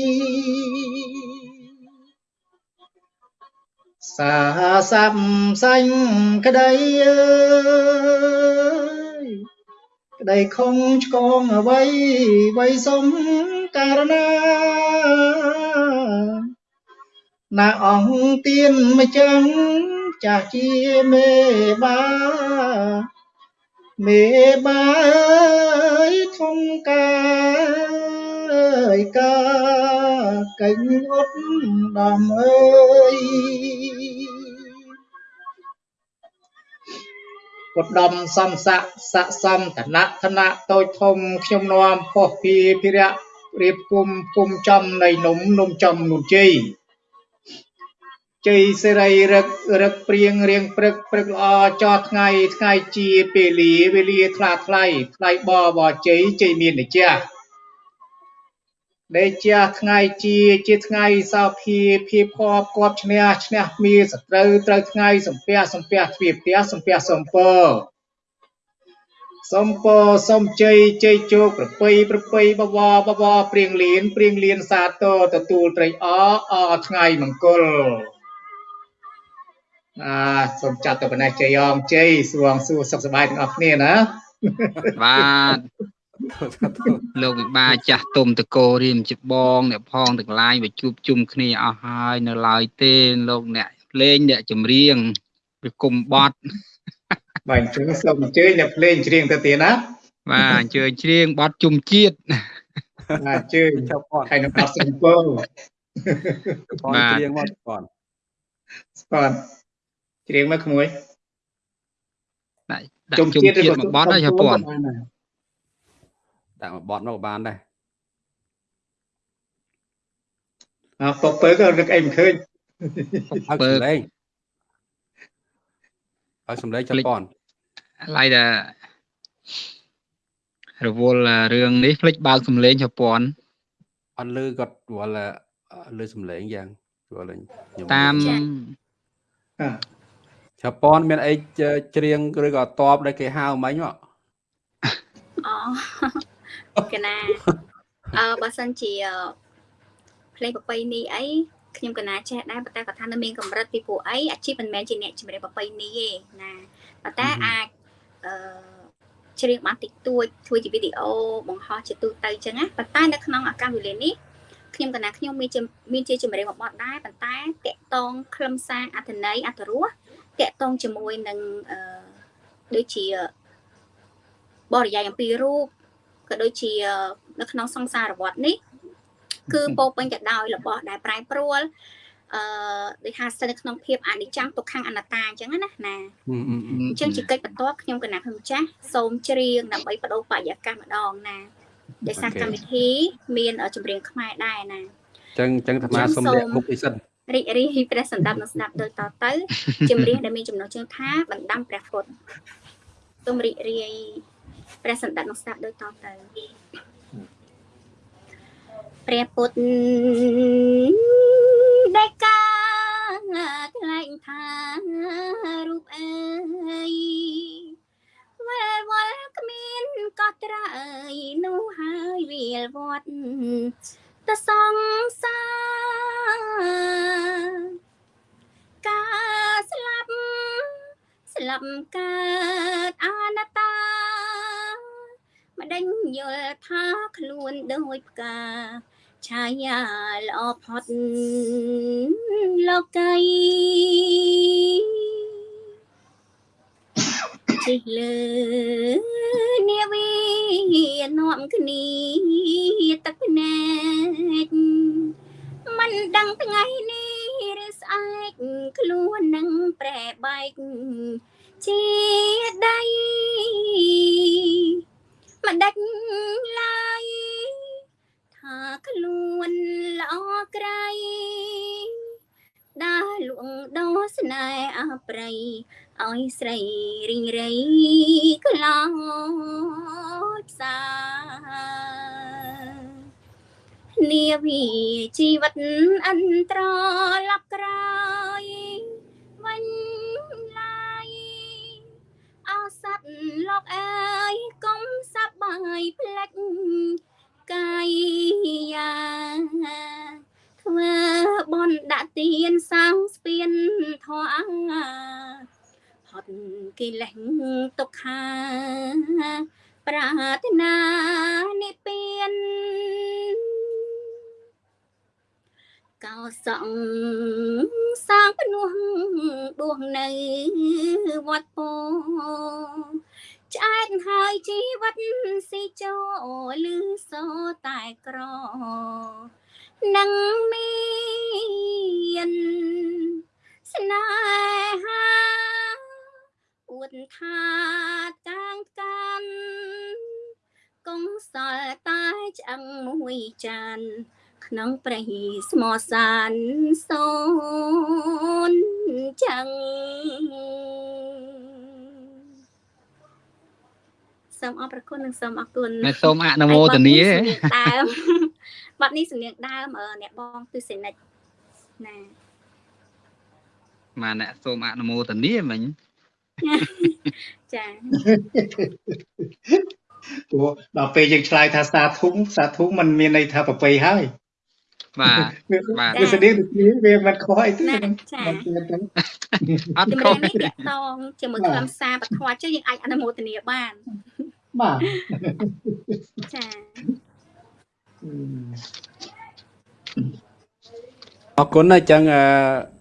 សាសាប់សាញ់ក្តីអើយក្តីខំឆ្កងអ្វីអ្វីសុំករណាណាអង្គទៀនម្ចាំងចាស់ជាមេបា មេបាអើយធំកាយកាកេញអត់ដំអើយពុទ្ធដំសំស័កស័កសំតនៈធណៈតូចធំខ្ញុំនាំផុសពីភិរៈរៀបគុំគុំចំនៃនំនំចំនុនជ័យ ជ័យសេរីរឹករឹកព្រៀងរៀងព្រឹកព្រឹកល្អចោថ្ងៃថ្ងៃជាពេលលាវេលាថ្លាថ្លៃថ្លៃបបជ័យជ័យមានម្ចាស់ដេជាថ្ងៃជាជាថ្ងៃសោភាភាពគប់គប់ឈ្នះឈ្នះមានសត្រូវត្រូវថ្ងៃសំពះសំពះទ្វាផ្ទះសំពះសំពរសំពរសំជ័យជ័យជោគប្រពៃប្រពៃបវរបវរព្រៀងលៀនព្រៀងលៀនសាទរទទួលត្រីអអថ្ងៃមង្គល អាសូមចាត់ទៅប៉ុណ្ណេះជ័យអងជ័យសួងសួរសុខសប្បាយទាំងអស់គ្នាណាបាទលោកវិបាចាស់ទុំតកោរៀមជាបងអ្នកផងទាំងឡាយមកជួបជុំគ្នាអស់ហើយនៅឡើយទេលោកអ្នកលេងអ្នកចម្រៀងវាគុំបត់បាទអញ្ចឹងសូមអញ្ជើញអ្នកភ្លេងច្រៀងទៅទៀតណាបាទអញ្ជើញច្រៀងបត់ជុំជាតិបាទអញ្ជើញចាប់ប៉ុនហើយនឹងអត់សំពងប៉ុនបាទព្រៀងមកប៉ុនស្ពត ច្រៀងមកក្មួយដាក់ដាក់ជុំជាតិមកបត់ហើយចាប៉ុនដាក់មកបត់មកក៏បានដែរអើពពើក៏រឹកអីមិនឃើញឲ្យសំឡេងឲ្យសំឡេងចាប់ប៉ុនឡើយតែរវល់រឿងនេះភ្លេចបើកសំឡេងចាប៉ុនអត់លឺគាត់វល់លឺសំឡេងយ៉ាងវល់ខ្ញុំតាម អ่าចាប់ប៉ុនមានអីច្រៀងឬក៏តបដែលគេហៅមិញមកអូកណាអឺបើសិនជាភ្លេងប្រពៃណីអីខ្ញុំកណាចេះដែរប៉ុន្តែគាត់ថានៅមានកម្រិតពីព្រោះអីអាជីពមិនមែនជាអ្នកជំរាបប្រពៃណីទេណាប៉ុន្តែអាចអឺច្រៀងបានតិចតួចធ្វើជាវីដេអូបង្ហោះជាទូទៅអញ្ចឹងណាប៉ុន្តែនៅក្នុងឱកាសវេលានេះខ្ញុំកណាខ្ញុំមានជាមានជាជំរាបមកបត់ដែរប៉ុន្តែតកតងខ្លឹមសារអត្ថន័យអត្ថរស តកតងជាមួយនឹងអឺដូចជាបរិយាយអំពីរូបក៏ដូចជានៅក្នុងសង្សារវត្តនេះ គឺពោរពេញទៅដោយរបស់ដែលប្រែប្រួលអឺដូចថាស្ថិតនៅក្នុងភាពអនិច្ចំទុក្ខំអនត្តាអញ្ចឹងណាណាអឺអឺអឺអញ្ចឹងជាកិច្ចបន្ទាប់ខ្ញុំកណាខ្ញុំចាស់សូមច្រៀងដើម្បីបដូរបរិយាកាសម្ដងណាដោយសារកម្មវិធី មានចម្រៀងខ្មែរដែរណាចឹងចឹងអាត្មាសុំលាក់មុខនេះសិន រីករាយព្រះសម្ដាប់នឹងស្ដាប់ដូចតទៅចម្រៀងដែលមានចំណងជើងថាបណ្ដាំព្រះពុទ្ធសូមរីករាយព្រះសណ្ឌិតនឹងស្ដាប់ដូចតទៅព្រះពុទ្ធដែលកាថ្លែងថារូបអើយវល់វល់គ្មានកត់ត្រាអើយនោះហើយវាលវត្ត តសង្សារការស្លាប់ស្លាប់កើតអនត្តាម្ដេចយល់ថាខ្លួនដូចផ្កាឆាយាល្អផុតលោកីជិះលើនាវី នាំគ្នាទឹកភ្នែកមិនដឹងថ្ងៃនេះឬស្អែកខ្លួននឹងប្រែបែកជាដៃមិនដាច់ឡើយថាខ្លួនល្អក្រៃដើរលួងដោស្នេហ៍អប្រៃ ឲ្យស្រីរីងរៃក្លោចផ្សានាវីជីវិតអន្តរលប់ក្រោយវិញឡាយអសត្វលោកអើយកុំសប្បាយផ្លេចកាយយ៉ាងធ្វើបនដាក់ទៀនសាំងស្ពានធေါ်អង្ហា ផុតកិលេសទុក្ខាប្រាថ្នានិព្វានកោសង្សាងភ្នោះដួងនៅវត្តពោឆ្អែតហើយជីវិតស៊ីចូលឮសូរតែក្រនឹងមានស្នេហា អួតថាតាំងកាន់កងសល់តែឆ្អឹងមួយចាន ក្នុងព្រៃស្មោសានសូនចឹងសូមអរគុណនិងសូមអរគុណអ្នកសូមអនុមោទនាដើមបាត់នេះសំនៀងដើមអ្នកបងទស្សនិកណាបាទអ្នកសូមអនុមោទនាមិញ ចាព្រោះដល់ពេលយើងឆ្លើយថាសាធុងសាធុងมันមានន័យថាប្រពៃហើយបាទបាទវាស្តីទៅគ្នាវាមិនខុសអីទេណាចាមិនមានទេអត់ជំខុរាសបនេះតាក់តងជាមួយខ្លឹមសារបធម៌ចុះយើងអាចអនុមោទនាបានបាទចាអរគុណណាស់អញ្ចឹងអឺអឺ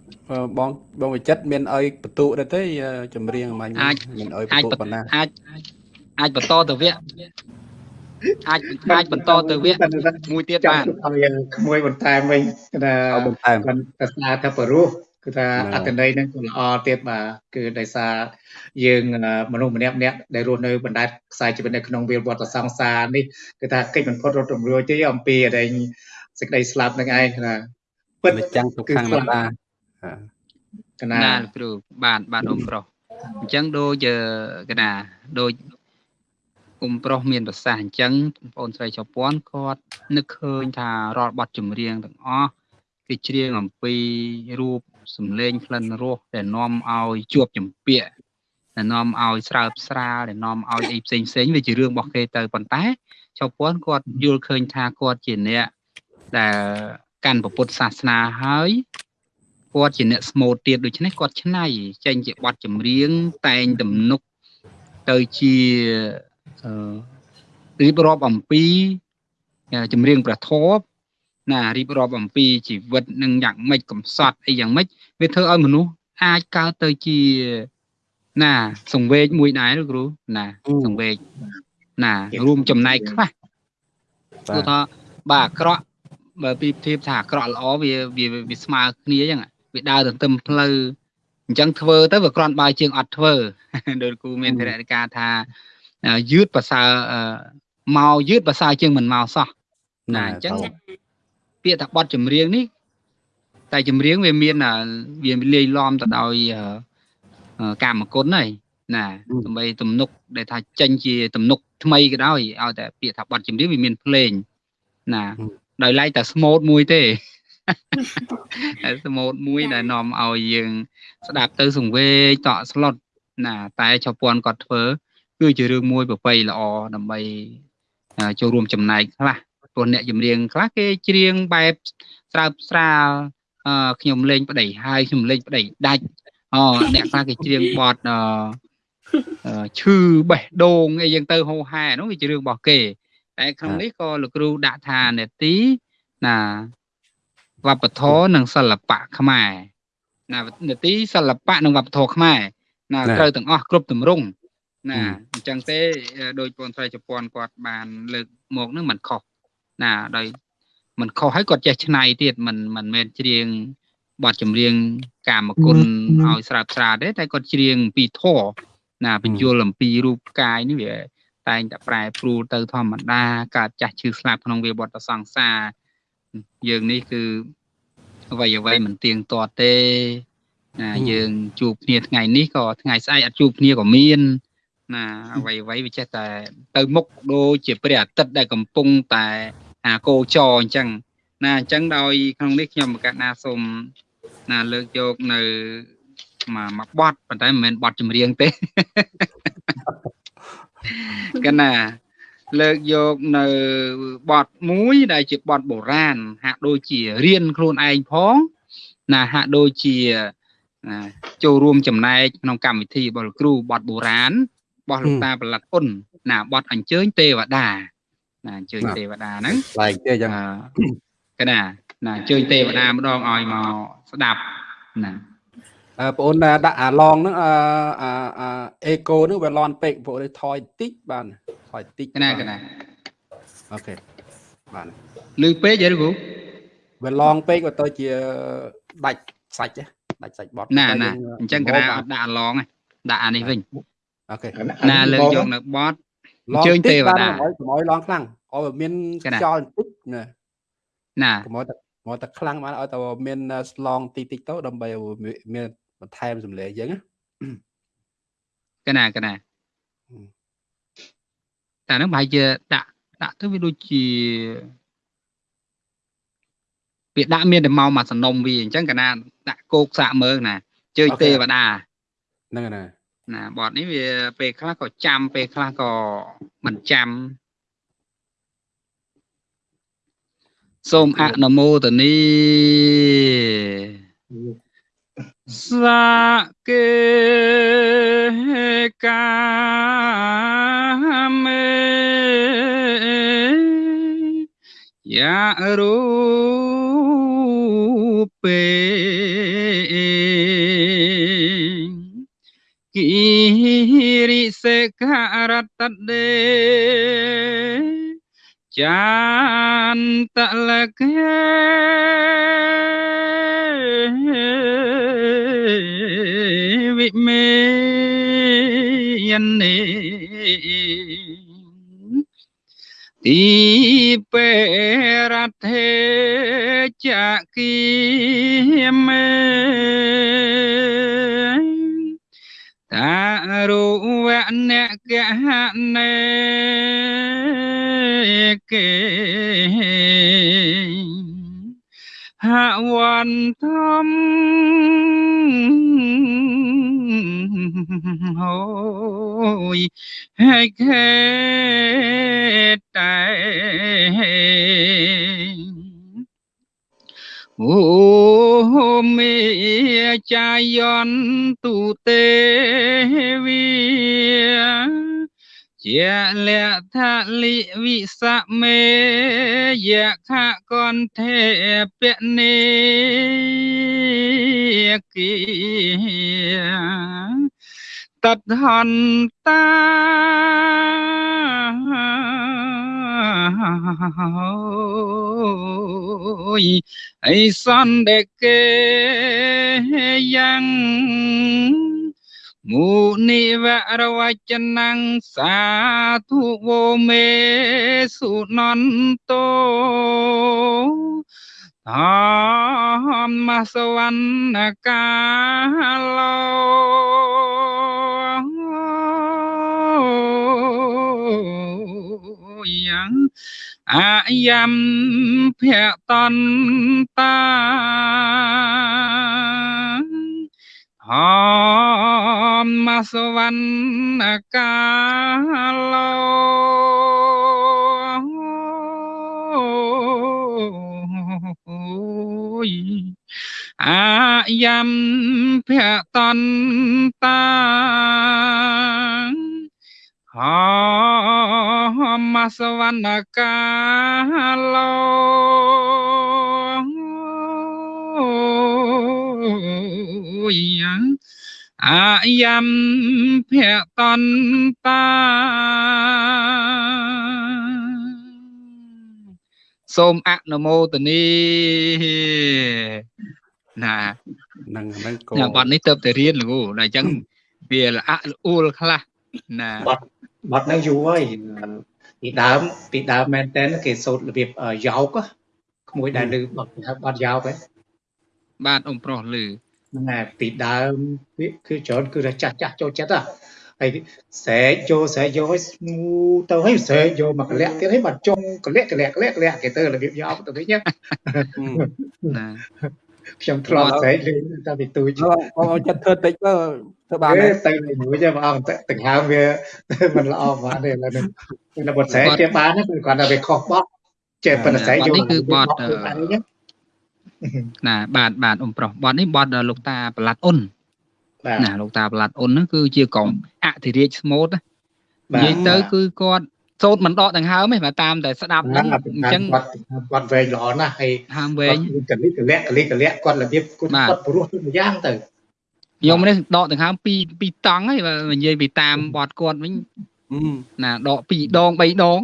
បងបងវិចិត្រមានអីបន្ទុដែរទេអឺចម្រៀងមាញ់អាចមានអីអាចបន្ទុប៉ុណ្ណាអាចអាចបន្តទៅវគ្គអាចអាចបន្តទៅវគ្គមួយទៀតចាំបានឲ្យក្មួយបន្ថែមវិញគឺថាឲ្យបន្ថែមគាត់ប្រសាថាបរោះគឺថាបាទអត្តន័យហ្នឹងក៏ល្អទៀតបាទគឺដោយសារយើងអឺមនុស្សម្នាក់ម្នាក់ដែលរស់នៅបណ្ដែតខ្សែជីវិតនៅក្នុងវាលវត្តសង្សារនេះគឺថាកិច្ចបំផុតរត់រំរួចទេអំពីអដែងសេចក្តីស្លាប់នឹងឯងគឺថាពិតនិច្ចាំងទុក្ខំអនត្តាអឺ កណាណាលោកគ្រូបាទបាទអ៊ំប្រុសអញ្ចឹងដូចអឺកណាដូចអ៊ំប្រុសមានប្រសាសន៍អញ្ចឹងបងប្អូនស្រីជប៉ុនគាត់នឹកឃើញថារាល់បទចម្រៀងទាំងអស់គឺច្រៀងអំពីរូបសម្លេងក្លិនរសដែលនាំឲ្យជួបចម្ពាក់ដែលនាំឲ្យស្រើបស្រាលដែលនាំឲ្យអីផ្សេងផ្សេងវាជារឿងរបស់គេទៅប៉ុន្តែជប៉ុនគាត់យល់ឃើញថាគាត់ជាអ្នកដែលកាន់ពុទ្ធសាសនាហើយ គាត់ជាអ្នកស្មូតទៀតដូច្នេះគាត់ច្នៃចេញជាបទចម្រៀងតែងទំនុកទៅជាអឺរៀបរាប់អំពីអឺចម្រៀងព្រះធម៌ណារៀបរាប់អំពីជីវិតនឹងយ៉ាងម៉េចកំសត់អីយ៉ាងម៉េចវាធ្វើឲ្យមនុស្សអាចកើតទៅជាណាសង្វេកមួយដែរលោកគ្រូណាសង្វេកណារួមចំណែកខ្លះបាគឺទថាបាទអាក្រក់បើពីធៀបថាអាក្រក់ល្អវាវាវាស្មើគ្នាអញ្ចឹង វាដើរទន្ទឹមផ្លូវអញ្ចឹងធ្វើទៅវាគ្រាន់បើជាងអត់ធ្វើដោយគូមានធរណិកាថាអឺយឺតប្រសើរអឺមកយឺតប្រសើរជាងមិនមកសោះណាអញ្ចឹងតើពាក្យថាបទចម្រៀងនេះ តែចម្រៀងវាមានអាវាលាយឡំទៅដោយអឺអឺកាមគុណហើយណាដើម្បីទំនុកដែលថាចេញជាទំនុកថ្មីក៏ដោយឲ្យតែពាក្យថាបទចម្រៀងវាមានភ្លេងណាដោយឡែកតែស្មូតមួយទេតែ ស្មូតមួយដែលនាំឲ្យយើង ស្ដាប់ទៅសង្វេគតក់ស្លុតណាតែចៅពន់គាត់ធ្វើ គឺជារឿងមួយប្រពៃល្អដើម្បីចូលរួមចំណែកខ្លះព្រោះអ្នកចម្រៀងខ្លះគេច្រៀងបែបស្រើបស្រាលអឺខ្ញុំលេងប្តីហើយខ្ញុំលេងប្តីដាច់អូអ្នកខ្លះគេច្រៀងបទអឺឈឺបេះដូងអីយ៉ាងទៅហោហែនោះវាជារឿងរបស់គេ តែក្នុងនេះក៏លោកគ្រូដាក់ថានេតិណា វប្បធម៌និងសិល្បៈខ្មែរណានេតិសិល្បៈនិងវប្បធម៌ខ្មែរណាត្រូវទាំងអស់គ្រប់ទម្រង់ណាអញ្ចឹងទេដោយពនស្រីជប៉ុនគាត់បានលើកមកនឹងមិនខុសណាដោយមិនខុសហើយគាត់ចេះឆ្នៃទៀតមិនមិនមែនច្រៀងបទចម្រៀងកាមគុណឲ្យស្រាប់ស្រាទេតែគាត់ច្រៀងអំពីធម៌ណាបញ្យលអំពីរូបកាយនេះវាតែងតែប្រែប្រួលទៅធម្មតាកើតចាស់ឈឺស្លាប់ក្នុងវាវត្តសង្សារ យើងនេះគឺអ្វីអ្វីមិនទៀងទាត់ទេណាយើងជួបគ្នាថ្ងៃនេះក៏ថ្ងៃស្អែកអត់ជួបគ្នាក៏មាន ណាអ្វីអ្វីវាចេះតែទៅមុខដូចជាព្រះអាទិត្យដែលកំពុងតែអាកោចរអញ្ចឹងណាអញ្ចឹងដោយក្នុងនេះខ្ញុំមកកាត់ណាសូមណាលើកយកនៅមកមកបត់ប៉ុន្តែមិនមែនបត់ចម្រៀងទេកណា លើកយកនៅបទមួយដែលជាបទបុរាណហាក់ដូចជារៀនខ្លួនឯងផងណាហាក់ដូចជាចូលរួមចំណែកក្នុងកម្មវិធីរបស់គ្រូបទបុរាណរបស់លោកតាប្រឡាត់អ៊ុនណាបទអញ្ជើញទេវតាណាអញ្ជើញទេវតាហ្នឹងឡែកទេអញ្ចឹងកណាណាអញ្ជើញទេវតាម្ដងឲ្យមកស្ដាប់ណាអឺ បងអូនដាក់អាឡងហ្នឹងអឺអាអេកូហ្នឹងវាលន់ពេកបងអូនថយតិចបានថយតិចកណាកណាអូខេបានលឺពេកយីគ្រូវាឡងពេកក៏ទៅជាដាច់សាច់ដាច់សាច់បត់ណាណាអញ្ចឹងកណាអត់ដាក់អាឡងដាក់អានេះវិញអូខេណាលើកយកនៅបត់ជើញទេវតាកុំឲ្យឡងខ្លាំងឲ្យមានខ្យល់បន្តិចណាណាកុំឲ្យតែមកតែខ្លាំងបានឲ្យតែមានស្លងតិចតិចទៅដើម្បីមាន បន្ថែមសម្លេងយើងណាកណាកណាតែនឹងប្រហែលជាដាក់ដាក់ទៅវាដូចជាវាដាក់មានតែមកមកសំណុំវាអញ្ចឹងកណាដាក់គោកសាក់មើលណាជើញទេវតាហ្នឹងណាណាបទនេះវាពេលខ្លះក៏ចាំពេលខ្លះក៏មិនចាំសូមអនុមោទនី សាកេកាមេយារូពេគិរិសេករតដេចានតលកេ វិមេយនេទីពេរថេចគីមេតារុវអ្នកកហនេកេ ហវន្តមហូយហើយខេតែអូមេចាយន្ទុទេវី ជាលថលិវិសមេយខកន្ធេពនេគិតថន្តាអីសន្តិកេយ៉ាង មុនិវរវចនំសាធុវោមេសុនន្តោធម្មសវណ្ណកាឡោអាយ៉ាំភៈតន្តា ហមមាសវណ្ណកាឡោយអាយ៉ាំភៈតន្តាហមសវណ្ណកាឡោ យ៉ាងអាយ៉ាំភៈតន្តាសូមអនុមោទនីណាហ្នឹងហ្នឹងក៏ណាបត់នេះទៅតែរៀនលោកដល់អញ្ចឹងវាល្អៈល្អួលខ្លះណាបាត់បាត់ហ្នឹងយូរហើយពីដើមពីដើមមែនតើគេសូត្ររបៀបយ៉ោកក្មួយដែលលើបាត់ហៅបាត់យ៉ោកហ្នឹងបាទអ៊ំប្រុសលឺ ហ្នឹងហើយពីដើមវាគឺច្រើនគឺថាចាស់ចាស់ចូលចិត្តហ៎ហើយស្រែកចូលស្រែកយកឲ្យស្មូទៅឲ្យស្រែកយកមកកលាក់ទៀតឲ្យបាត់ចុងកលាក់កលាក់កលាក់កលាក់គេទៅរបៀបយ៉ោកទៅវិញណាណាខ្ញុំធ្លាប់ស្រែកលេងតែពីទូចបងបងចិត្តធ្វើតិចទៅធ្វើបានអេទេទៅមួយទេបងអង្គដង្ហើមវាមិនល្អបានទេឥឡូវនេះតែបត់ស្រែកគេបានគឺគាត់ថាវាខុសបត់ចេះប៉ុន្តែស្រែកយកហ្នឹង ណាបាទបាទអ៊ំប្រុសបត់នេះបត់ដល់លោកតាប្រឡាត់អ៊ុនបាទណាលោកតាប្រឡាត់អ៊ុនហ្នឹងគឺជាកងអធិរាជស្មូតណាបាទនិយាយទៅគឺគាត់សូត្រមិនដកដង្ហើមទេបើតាមតែស្ដាប់ហ្នឹងអញ្ចឹងគាត់គាត់វែងល្អណាស់ហើយហាមវែគាត់ងកលិកលាក់កលិកលាក់គាត់របៀបគាត់បាទគាត់ព្រោះទៅម្យ៉ាងទៅខ្ញុំនេះដកដង្ហើមពីរពីរតង់ហើយបើនិយាយពីតាមបត់គាត់វិញអឺណាដកពីរដងបីដង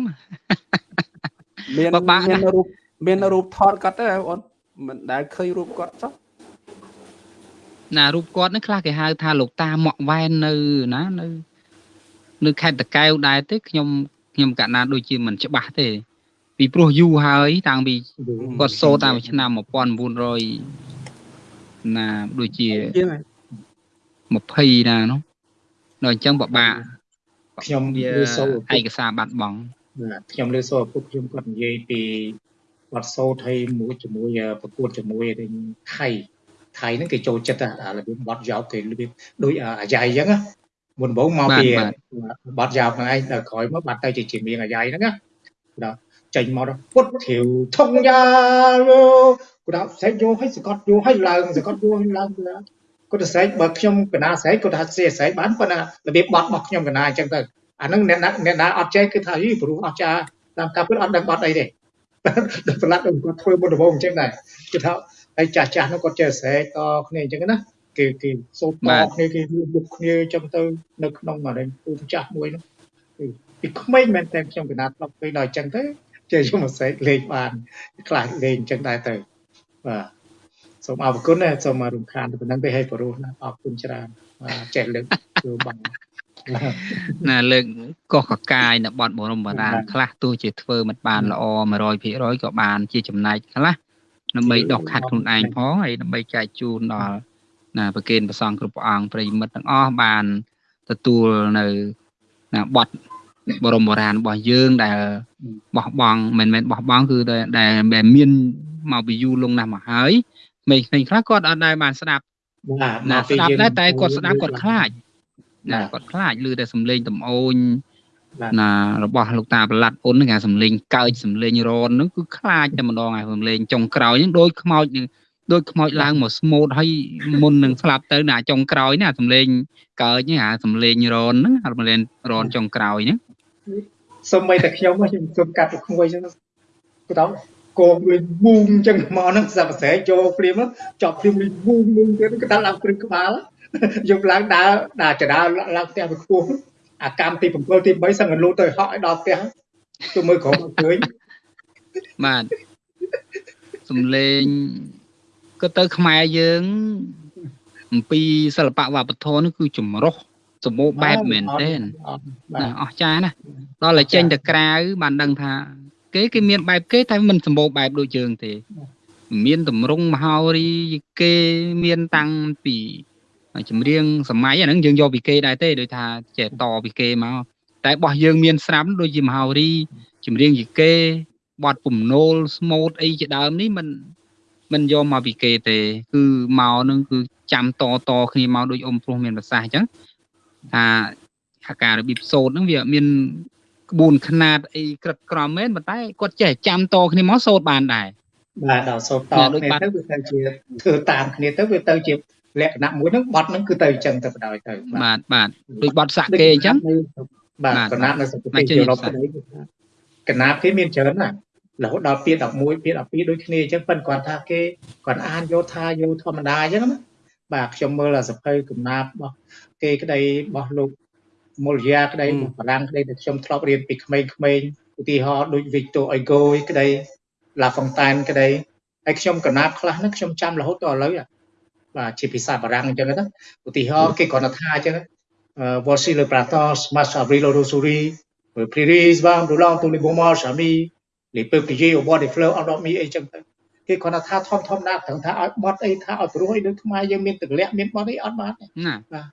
មានពិបាកណាស់មានរូបមានរូបថតគាត់ទេបង មិនដែលឃើញរូបគាត់ចុះណារូបគាត់ហ្នឹងខ្លះគេហៅថាលោកតាម៉ាក់វ៉ែននៅណានៅ នៅខេត្តតកែវដែរទេខ្ញុំខ្ញុំកណាដូចជាមិនច្បាស់ទេពីព្រោះយូរហើយ តាំងពីគាត់សូត្រតាំងពីឆ្នាំ1900ណាដូចជាជាងហើយ20ណានោះដល់អញ្ចឹងបបាក់ខ្ញុំវាលើសូរឯកសារបាត់បង់បាទខ្ញុំលើសូរឪពុកខ្ញុំគាត់និយាយពី គាត់សូត្រឲ្យមួយជាមួយប្រកួតជាមួយនឹងថៃថៃហ្នឹងគេចូលចិត្តអារបៀបបត់យោកគេរបៀបដូចអាយ៉ៃអញ្ចឹងណាមុនដំបូងមកពីបត់យោកហ្នឹងឯងដល់ក្រោយមកបាត់ទៅជាជាមៀងអាយ៉ៃហ្នឹងណាដល់ចេញមកដល់ពុតធាវធំយ៉ាគាត់ដល់ស្រែកយកឲ្យសកត់យកឲ្យឡើងសកត់យកឲ្យឡើងគាត់ទៅស្រែកបើខ្ញុំកណាស្រែកគាត់ថាស្រែកស្រែកបានប៉ុន្តែរបៀបបត់របស់ខ្ញុំកណាអញ្ចឹងទៅអាហ្នឹងអ្នកណាអ្នកណាអត់ចេះគឺថាយីព្រោះអត់ចាតាមការពិតអត់ដឹងបត់អីទេ ដល់ប្រឡាត់គាត់ធ្វើមុនដំបូងអញ្ចឹងដែរគឺថាហើយចាស់ចាស់នោះគាត់ចេះស្រែកតគ្នាអញ្ចឹងណាគេគេសូត្រតគ្នាគេមុខគ្នាអញ្ចឹងទៅនៅក្នុងអានេះពូម្ចាស់មួយនោះពីក្មេងមែនតែខ្ញុំកណាត់ធ្លាប់ឃើញដល់អញ្ចឹងទៅចេះយកមកស្រែកលេងបានខ្លះលេងអញ្ចឹងដែរទៅបាទសូមអរគុណណាសូមរំខានទៅប៉ុណ្្នឹងទេឲ្យបរោះណាអរគុណច្រើនបាទចេះលើកធ្វើបង ណាលើកកោះកកាយនៅបត់បរមបារាណខ្លះទោះជាធ្វើមិនបានល្អ100%ក៏បានជាចំណែកខ្លះដើម្បីដកខាត់ខ្លួនឯងផងហើយដើម្បីចែកជូនដល់ណាប្រគេនប្រសងគ្រប់ព្រះអង្គប្រិយមិត្តទាំងអស់បានទទួលនៅណាបត់បរមបុរាណរបស់យើងដែលបោះបង់មិនមែនបោះបង់គឺដែលដែលមានមកពីយូរលង់ណាស់មកហើយក្មេងៗខ្លះគាត់អត់ដែលបានស្ដាប់បាទណាស្ដាប់ដែរតែគាត់ស្ដាប់គាត់ខ្លាច ណាណាគាត់ខ្លាចឮតែសំឡេងតំអូនបាទណារបស់លោកតាប្រឡាត់អ៊ុនហ្នឹងគេសំឡេងកើចសំឡេងរនហ្នឹងគឺខ្លាចតែម្ដងហើយសំឡេងចុងក្រោយហ្នឹងដូចខ្មោចនឹងដូចខ្មោចឡើងមកស្មូតហើយមុននឹងស្លាប់ទៅណាចុងក្រោយណាសំឡេងកើចហ្នឹងអាសំឡេងរនហ្នឹងអាសំឡេងរនចុងក្រោយហ្នឹងសូម្បីតែខ្ញុំខ្ញុំសុំកាត់ទៅក្មួយអញ្ចឹងគាត់ទៅគោមួយវូងអញ្ចឹងមកហ្នឹងសាប់ស្រែកចូលព្រាមចប់ព្រាមមួយវូងវូងទៀតគាត់ដល់ឡើងព្រឹងក្បាល យកឡើងដើរដើរចដើរឡើងផ្ទះទៅខ្ពស់អាកម្មទី7ទី3សឹងតែលូតទៅហក់ឲ្យដល់ផ្ទះទៅមើលក្រុមអត់ឃើញបាទសំឡេងក៏ទៅខ្មែរយើងអំពីសិល្បៈវប្បធម៌នេះគឺចម្រុះសម្បូរបែបមែនទែនបាណាទអស្ចារ្យណាស់ដល់តែចេញទៅក្រៅបានដឹងថា គេគេមានបែបគេតែមិនសម្បូរបែបដូចយើងទេ មានតម្រង់មហោរីគេមានតាំងពី ចម្រៀងសម័យអាហ្នឹងយើងយកពីគេដែរទេដូចថាចេះតពីគេមកតែរបស់យើងមានស្រាប់ដូចជាមហោរីចម្រៀងយីគេ បត់ពំនោលស្មូតអីជាដើមនេះมันมันយកមកពីគេទេ គឺមកនឹងគឺចាំតតគ្នាមកដូចអ៊ំព្រោះមានប្រសាសន៍អញ្ចឹងថាហការរបៀបសូត្រហ្នឹងវាមានក្បួនខ្នាតអីក្រិតក្រមមែនប៉ុន្តែគាត់ចេះចាំតគ្នាមកសូត្របានដែរ បាទដល់សូត្រត អ្នកដូច គ្នា បាត់ ទៅវាទៅជាធ្វើតាមគ្នាទៅវាទៅជា លក្ខណៈមួយហ្នឹងបត់ហ្នឹងគឺទៅអញ្ចឹងទៅបណ្ដោយទៅបាទបាទដូចបត់សាក់គេអញ្ចឹងបាទបាទកណាត់នៅសង្គមមកជើងយុរ៉ុបសាក់ទៅកណាត់គេមានច្រើនណាស់រហូតដល់ពាក្យ11ពាក្យ12ដូចគ្នាអញ្ចឹងប៉ុន្តែគាត់ថាគេគាត់អានយកថាយកធម្មតាអញ្ចឹងណាបាទខ្ញុំមើលអាសភៅកំណាប់របស់គេក្តីរបស់លោកមុលយ៉ាក្តីហឹមរបស់បារាំងក្តីដែលខ្ញុំធ្លាប់រៀនពីក្មេងៗឧទាហរណ៍ដូច Victor Hugo ក្តី La Fontaine ក្តីហើយខ្ញុំកណាប់ខ្លះហ្នឹងខ្ញុំចាំរហូតដល់ឥឡូវហ่ะ បាទជាភាសាបារាំងអញ្ចឹងណាឧទាហរណ៍គេគ្រាន់តែថាអញ្ចឹង euh, voici le printemps, marche avril au souris, le prairies va roulant tous les beaux marches amis, les peupliers au bord des fleurs endormis អីចឹងទៅគេគ្រាន់តែថាធំធំណាស់ត្រង់ថាឲ្យបត់អីថាឲ្យព្រោះអីដូចខ្មែរយើងមានទម្លាក់មានបត់អីអត់បានទេណាបាទ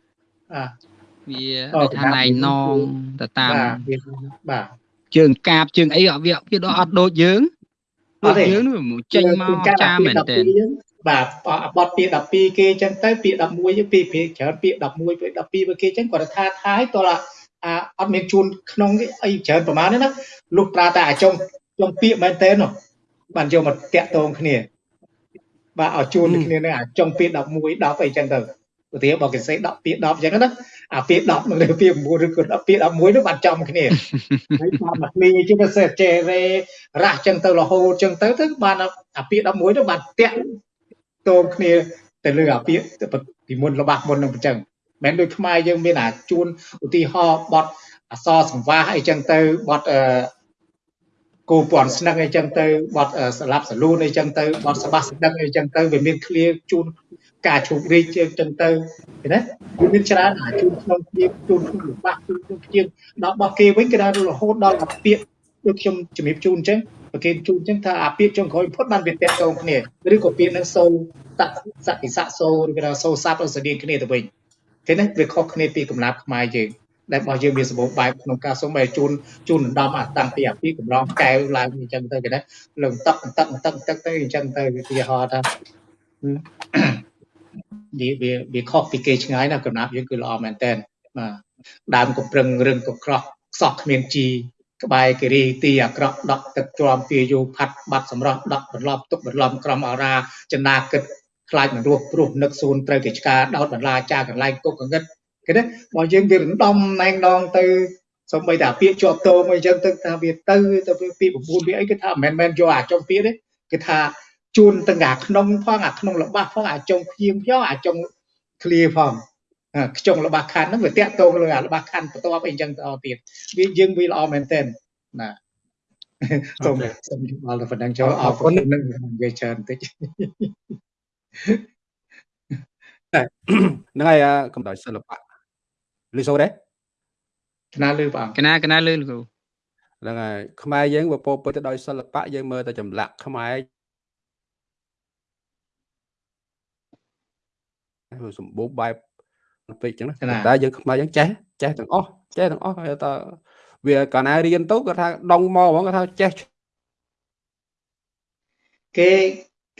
វាអូដូចថាកណាត់ណៃណងទៅតាមបាទវាបាទជើងកាបជើងអីអត់វាវាដល់អត់ដូចយើងអដូចត់ទេយើងនោះវាចេញមកចាមែនតើ បាទបត់ពាក្យ12គេចឹងទៅពាក្យ11យើងពីពីច្រើនពាក្យ11ពាក្យ12បើគេចឹងគាត់ថាថាឲ្យតោះអាអត់មានជួនក្នុងនេះអីច្រើនប្រហែលទេណាលុះប្រើតែអាចុងចុងពាក្យមែនតើនោះបានយកមកតាក់ទងគ្នា បាទឲ្យជួនទៅគ្នានឹងអាចុងពាក្យ11 10អីចឹងទៅឧទាហរណ៍បើគេសេ10ពាក្យ10ចឹងណាអាពាក្យ10នឹងលើពាក្យ9ឬក៏10ពាក្យ11នោះបានចំគ្នាហើយបានមកគ្នាជាពិសេសចេរេរ៉ាស់ចឹងទៅរហូតចឹងទៅទៅបានអាពាក្យ11នោះបានតាក់ ទងគ្នាទៅលើអាពាក្យពីមុនរបស់មុននឹងអញ្ចឹងមិនដូចខ្មែរយើងមានអាជួនឧទាហរណ៍បត់អសរសង្វាសអីចឹងទៅបត់អឺគោពន់ស្នឹកអីចឹងទៅបត់អឺស្លាប់សលូនអីចឹងទៅបត់សបាសស្ដឹកអីចឹងទៅវាមានឃ្លាជូនការជោគរីកអញ្ចឹងទៅឃើញទេវាមានច្រើនអាជូនក្នុងព្រៀបជូនក្នុងរបស់ជូនក្នុងព្រៀបដល់របស់គេវិញគេដល់រហូតដល់អាពាក្យដូចខ្ញុំជំរាបជូនអញ្ចឹង បើគេជូនអញ្ចឹងថាអាពាក្យចុងក្រោយផុតបានវាតាក់ទងគ្នាឬក៏ពាក្យនឹងសូរតសតិស័កសូរឬក៏សូរស័ព្ទស្តៀងគ្នាទៅវិញឃើញទេវាខុសគ្នាពីកំណាប់ខ្មែរយើងដែលរបស់យើងមានសម្បូរបែបក្នុងការសុំឲ្យជូនជូនដណ្ដំអាតាំងពីអាពាក្យកម្រងកែវឡើងអញ្ចឹងទៅគេណាលើងតឹកតឹកតឹកតឹកទៅអញ្ចឹងទៅវាឧទាហរណ៍ថាវាវាវាខុសពីគេឆ្ងាយណាកំណាប់យើងគឺល្អមែនតើបាទដើមកំប្រឹងរឹងកក្រោះខ្សោះគ្មានជី ក្បែរគិរីទីអាក្រក់ដក់ទឹកទ្រាំទាយោផាត់បាត់សម្រស់ដក់បន្លប់ទុកបន្លំក្រំអរាចនាគិតខ្លាចមិនរស់ព្រោះនឹកសួនត្រូវគេឆ្កាដោតបន្លាចាកន្លែងគុកកងឹតគេណាបើយើងវារំដំណែងដងទៅសំបីតាពាក្យជាប់តោមកអញ្ចឹងទៅថាវាទៅទៅពាក្យ9វាអីគេថាមិនមែនយកអាចុងពាក្យទេគេថាជួនទាំងអាក្នុងផងអាក្នុងរបស់ផងអាចុងភៀងផងអាចុងឃ្លាផងអា ខ្ចុងរបស់ខាន់ហ្នឹងវាតាក់តងលើអារបស់ខាន់បន្ទាប់អីអញ្ចឹងទៅទៀតវាយើងវាល្អមែនទែនណាសូមសូមបល់ទៅប៉ុណ្ណឹងចូលអរគុណនឹងនិយាយច្រើនបន្តិចហ្នឹងហើយអាកំដៅសិល្បៈលឺសូរទេថ្នាលឺព្រះអង្គកណាកណាលឺលោកគ្រូហ្នឹងហើយខ្មែរយើងវាពោរពេញទៅដោយសិល្បៈយើងមើលតែចម្លាក់ខ្មែរវាសម្បូរបែប ពេកអញ្ចឹងណាប៉ុន្តែយើងខ្មែរយើងចេះចេះទាំងអស់ចេះទាំងអស់ហើយតើវាកាលណារៀនទៅគាត់ថាដងមកហ្មងគាត់ថាចេះគេ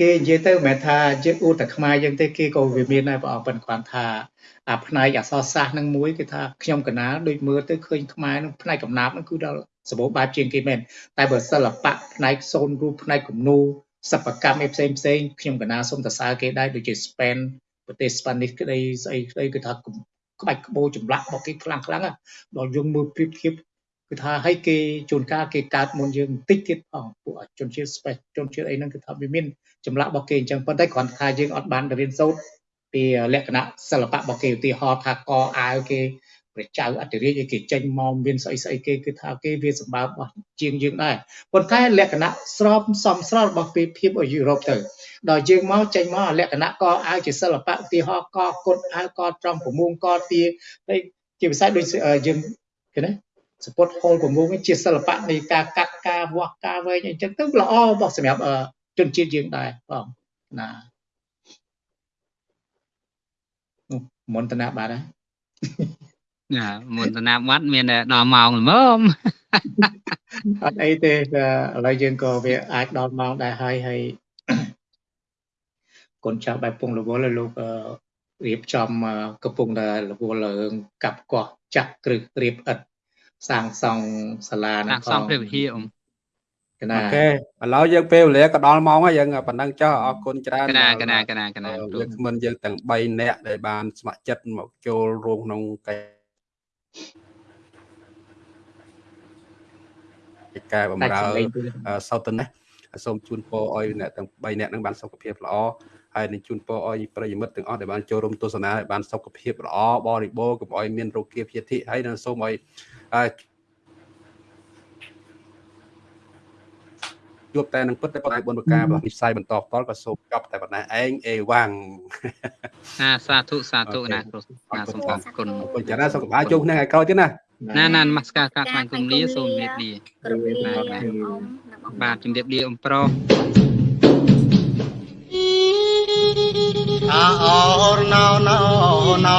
គេនិយាយទៅមិនមែនថាយើងអួតតែខ្មែរយើងទេគេក៏វាមានដែរព្រះអង្គប៉ុន្តែគាត់ថាអាផ្នែកអក្សរសាស្ត្រនឹងមួយគឺថាខ្ញុំកណាលដូចមើលទៅឃើញខ្មែរនឹងផ្នែកកំណាព្យនឹងគឺដល់សម្បូរបែបជាងគេមែនតែបើសិល្បៈផ្នែកសូនរូបផ្នែកគំនូរសិប្បកម្មឯផ្សេងផ្សេងខ្ញុំកណាលសូមសរសើរគេដែរដូចជា Spain ប្រទេស Spanish ក្តីស្អីក្តីគឺថាក្បាច់ក្បូរចម្លាក់របស់គេខ្លាំងខ្លាំងដល់យើងមើលប្រៀបធៀបគឺថាឲ្យគេជួនកាលគេកើតមុនយើងបន្តិចទៀតផងពួកជនជាតិ Spain ជនជាតិអីហ្នឹងគឺថាវាមានចម្លាក់របស់គេអញ្ចឹងប៉ុន្តែគ្រាន់តែថាយើងអត់បានទៅរៀនសូត្រពីលក្ខណៈសិល្បៈរបស់គេឧទាហរណ៍ថាកអាវគេ ព្រះចៅអធិរាជឲ្យគេចេញមកមានស្អីស្អីគេគឺថាគេវាសម្បើមរបស់ជាងយើងដែរប៉ុន្តែលក្ខណៈស្របសមស្របរបស់ពេលភាព ở Europe ទៅដល់យើងមកចេញមកលក្ខណៈកអាវជាសិល្បៈឧទាហរណ៍កគុតអាវកត្រង់ប្រមុំកទាហើយជាពិសេសដូចយើងគេណាសពុតហូលប្រមុំជាសិល្បៈនៃការកាត់ការវាស់ការវែងអញ្ចឹងទៅល្អរបស់សម្រាប់ជនជាតិយើងដែរបងណាមន្តនាបាទហើយ ណាមុនដំណាប់វត្តមានតែដល់ម៉ោងល្មមអត់អីទេតែឥឡូវយើងក៏វាអាចដល់ម៉ោងដែរហើយហើយកូនចៅបែបពងរវល់ឲ្យលោកអឺរៀបចំអឺកំពុងតែរវល់រឿងកាប់កោះចាក់គ្រឹះរៀបឥដ្ឋសាងសង់សាលាសាងសង់ព្រះវិហារអ៊ំកណាអូខេឥឡូវយើងពេលវេលាក៏ដល់ម៉ោងហើយយើងប៉ុណ្ណឹងចុះអរគុណច្រើនកណាកណាកណាកណាអឺគ្រូយើងមិនយើងទាំង3នាក់ដែលបានស្ម័គ្រចិត្តមកចូលរួមក្នុងកិច្ច ការបំដាច់រើសម្លេងទៅអឺសោតនេះសូមជូនពរឲ្យអ្នកទាំង3នាក់នឹងបានសុខភាពល្អហើយនឹងជូនពរឲ្យប្រិយមិត្តទាំងអស់ដែលបានចូលរួមទស្សនាឲ្យបានសុខភាពល្អបរិបូរណ៍កុំឲ្យមានរោគាព្យាធិហើយនឹងសូមឲ្យ ជួបតែនឹងពិតតែប៉ុន្តែបុណ្យប្រការរបស់វិស័យបន្តផ្ទាល់ក៏សូមចប់តែប៉ុណ្ណេះឯងអេវ៉ាំងអាសាធុសាធុអូខេណាគ្រូណាសូមអរគុណអរគុណច្រើនណាស់សូមកុំឲ្យជួបគ្នាថ្ងៃក្រោយទៀតណាណាណានមស្ការការថ្វាយគុំលាសូមជម្រាបលាគ្រប់លាបាទអ៊ំនិងអ៊ំបាទជម្រាបលាអ៊ំប្រុសអាអរណោ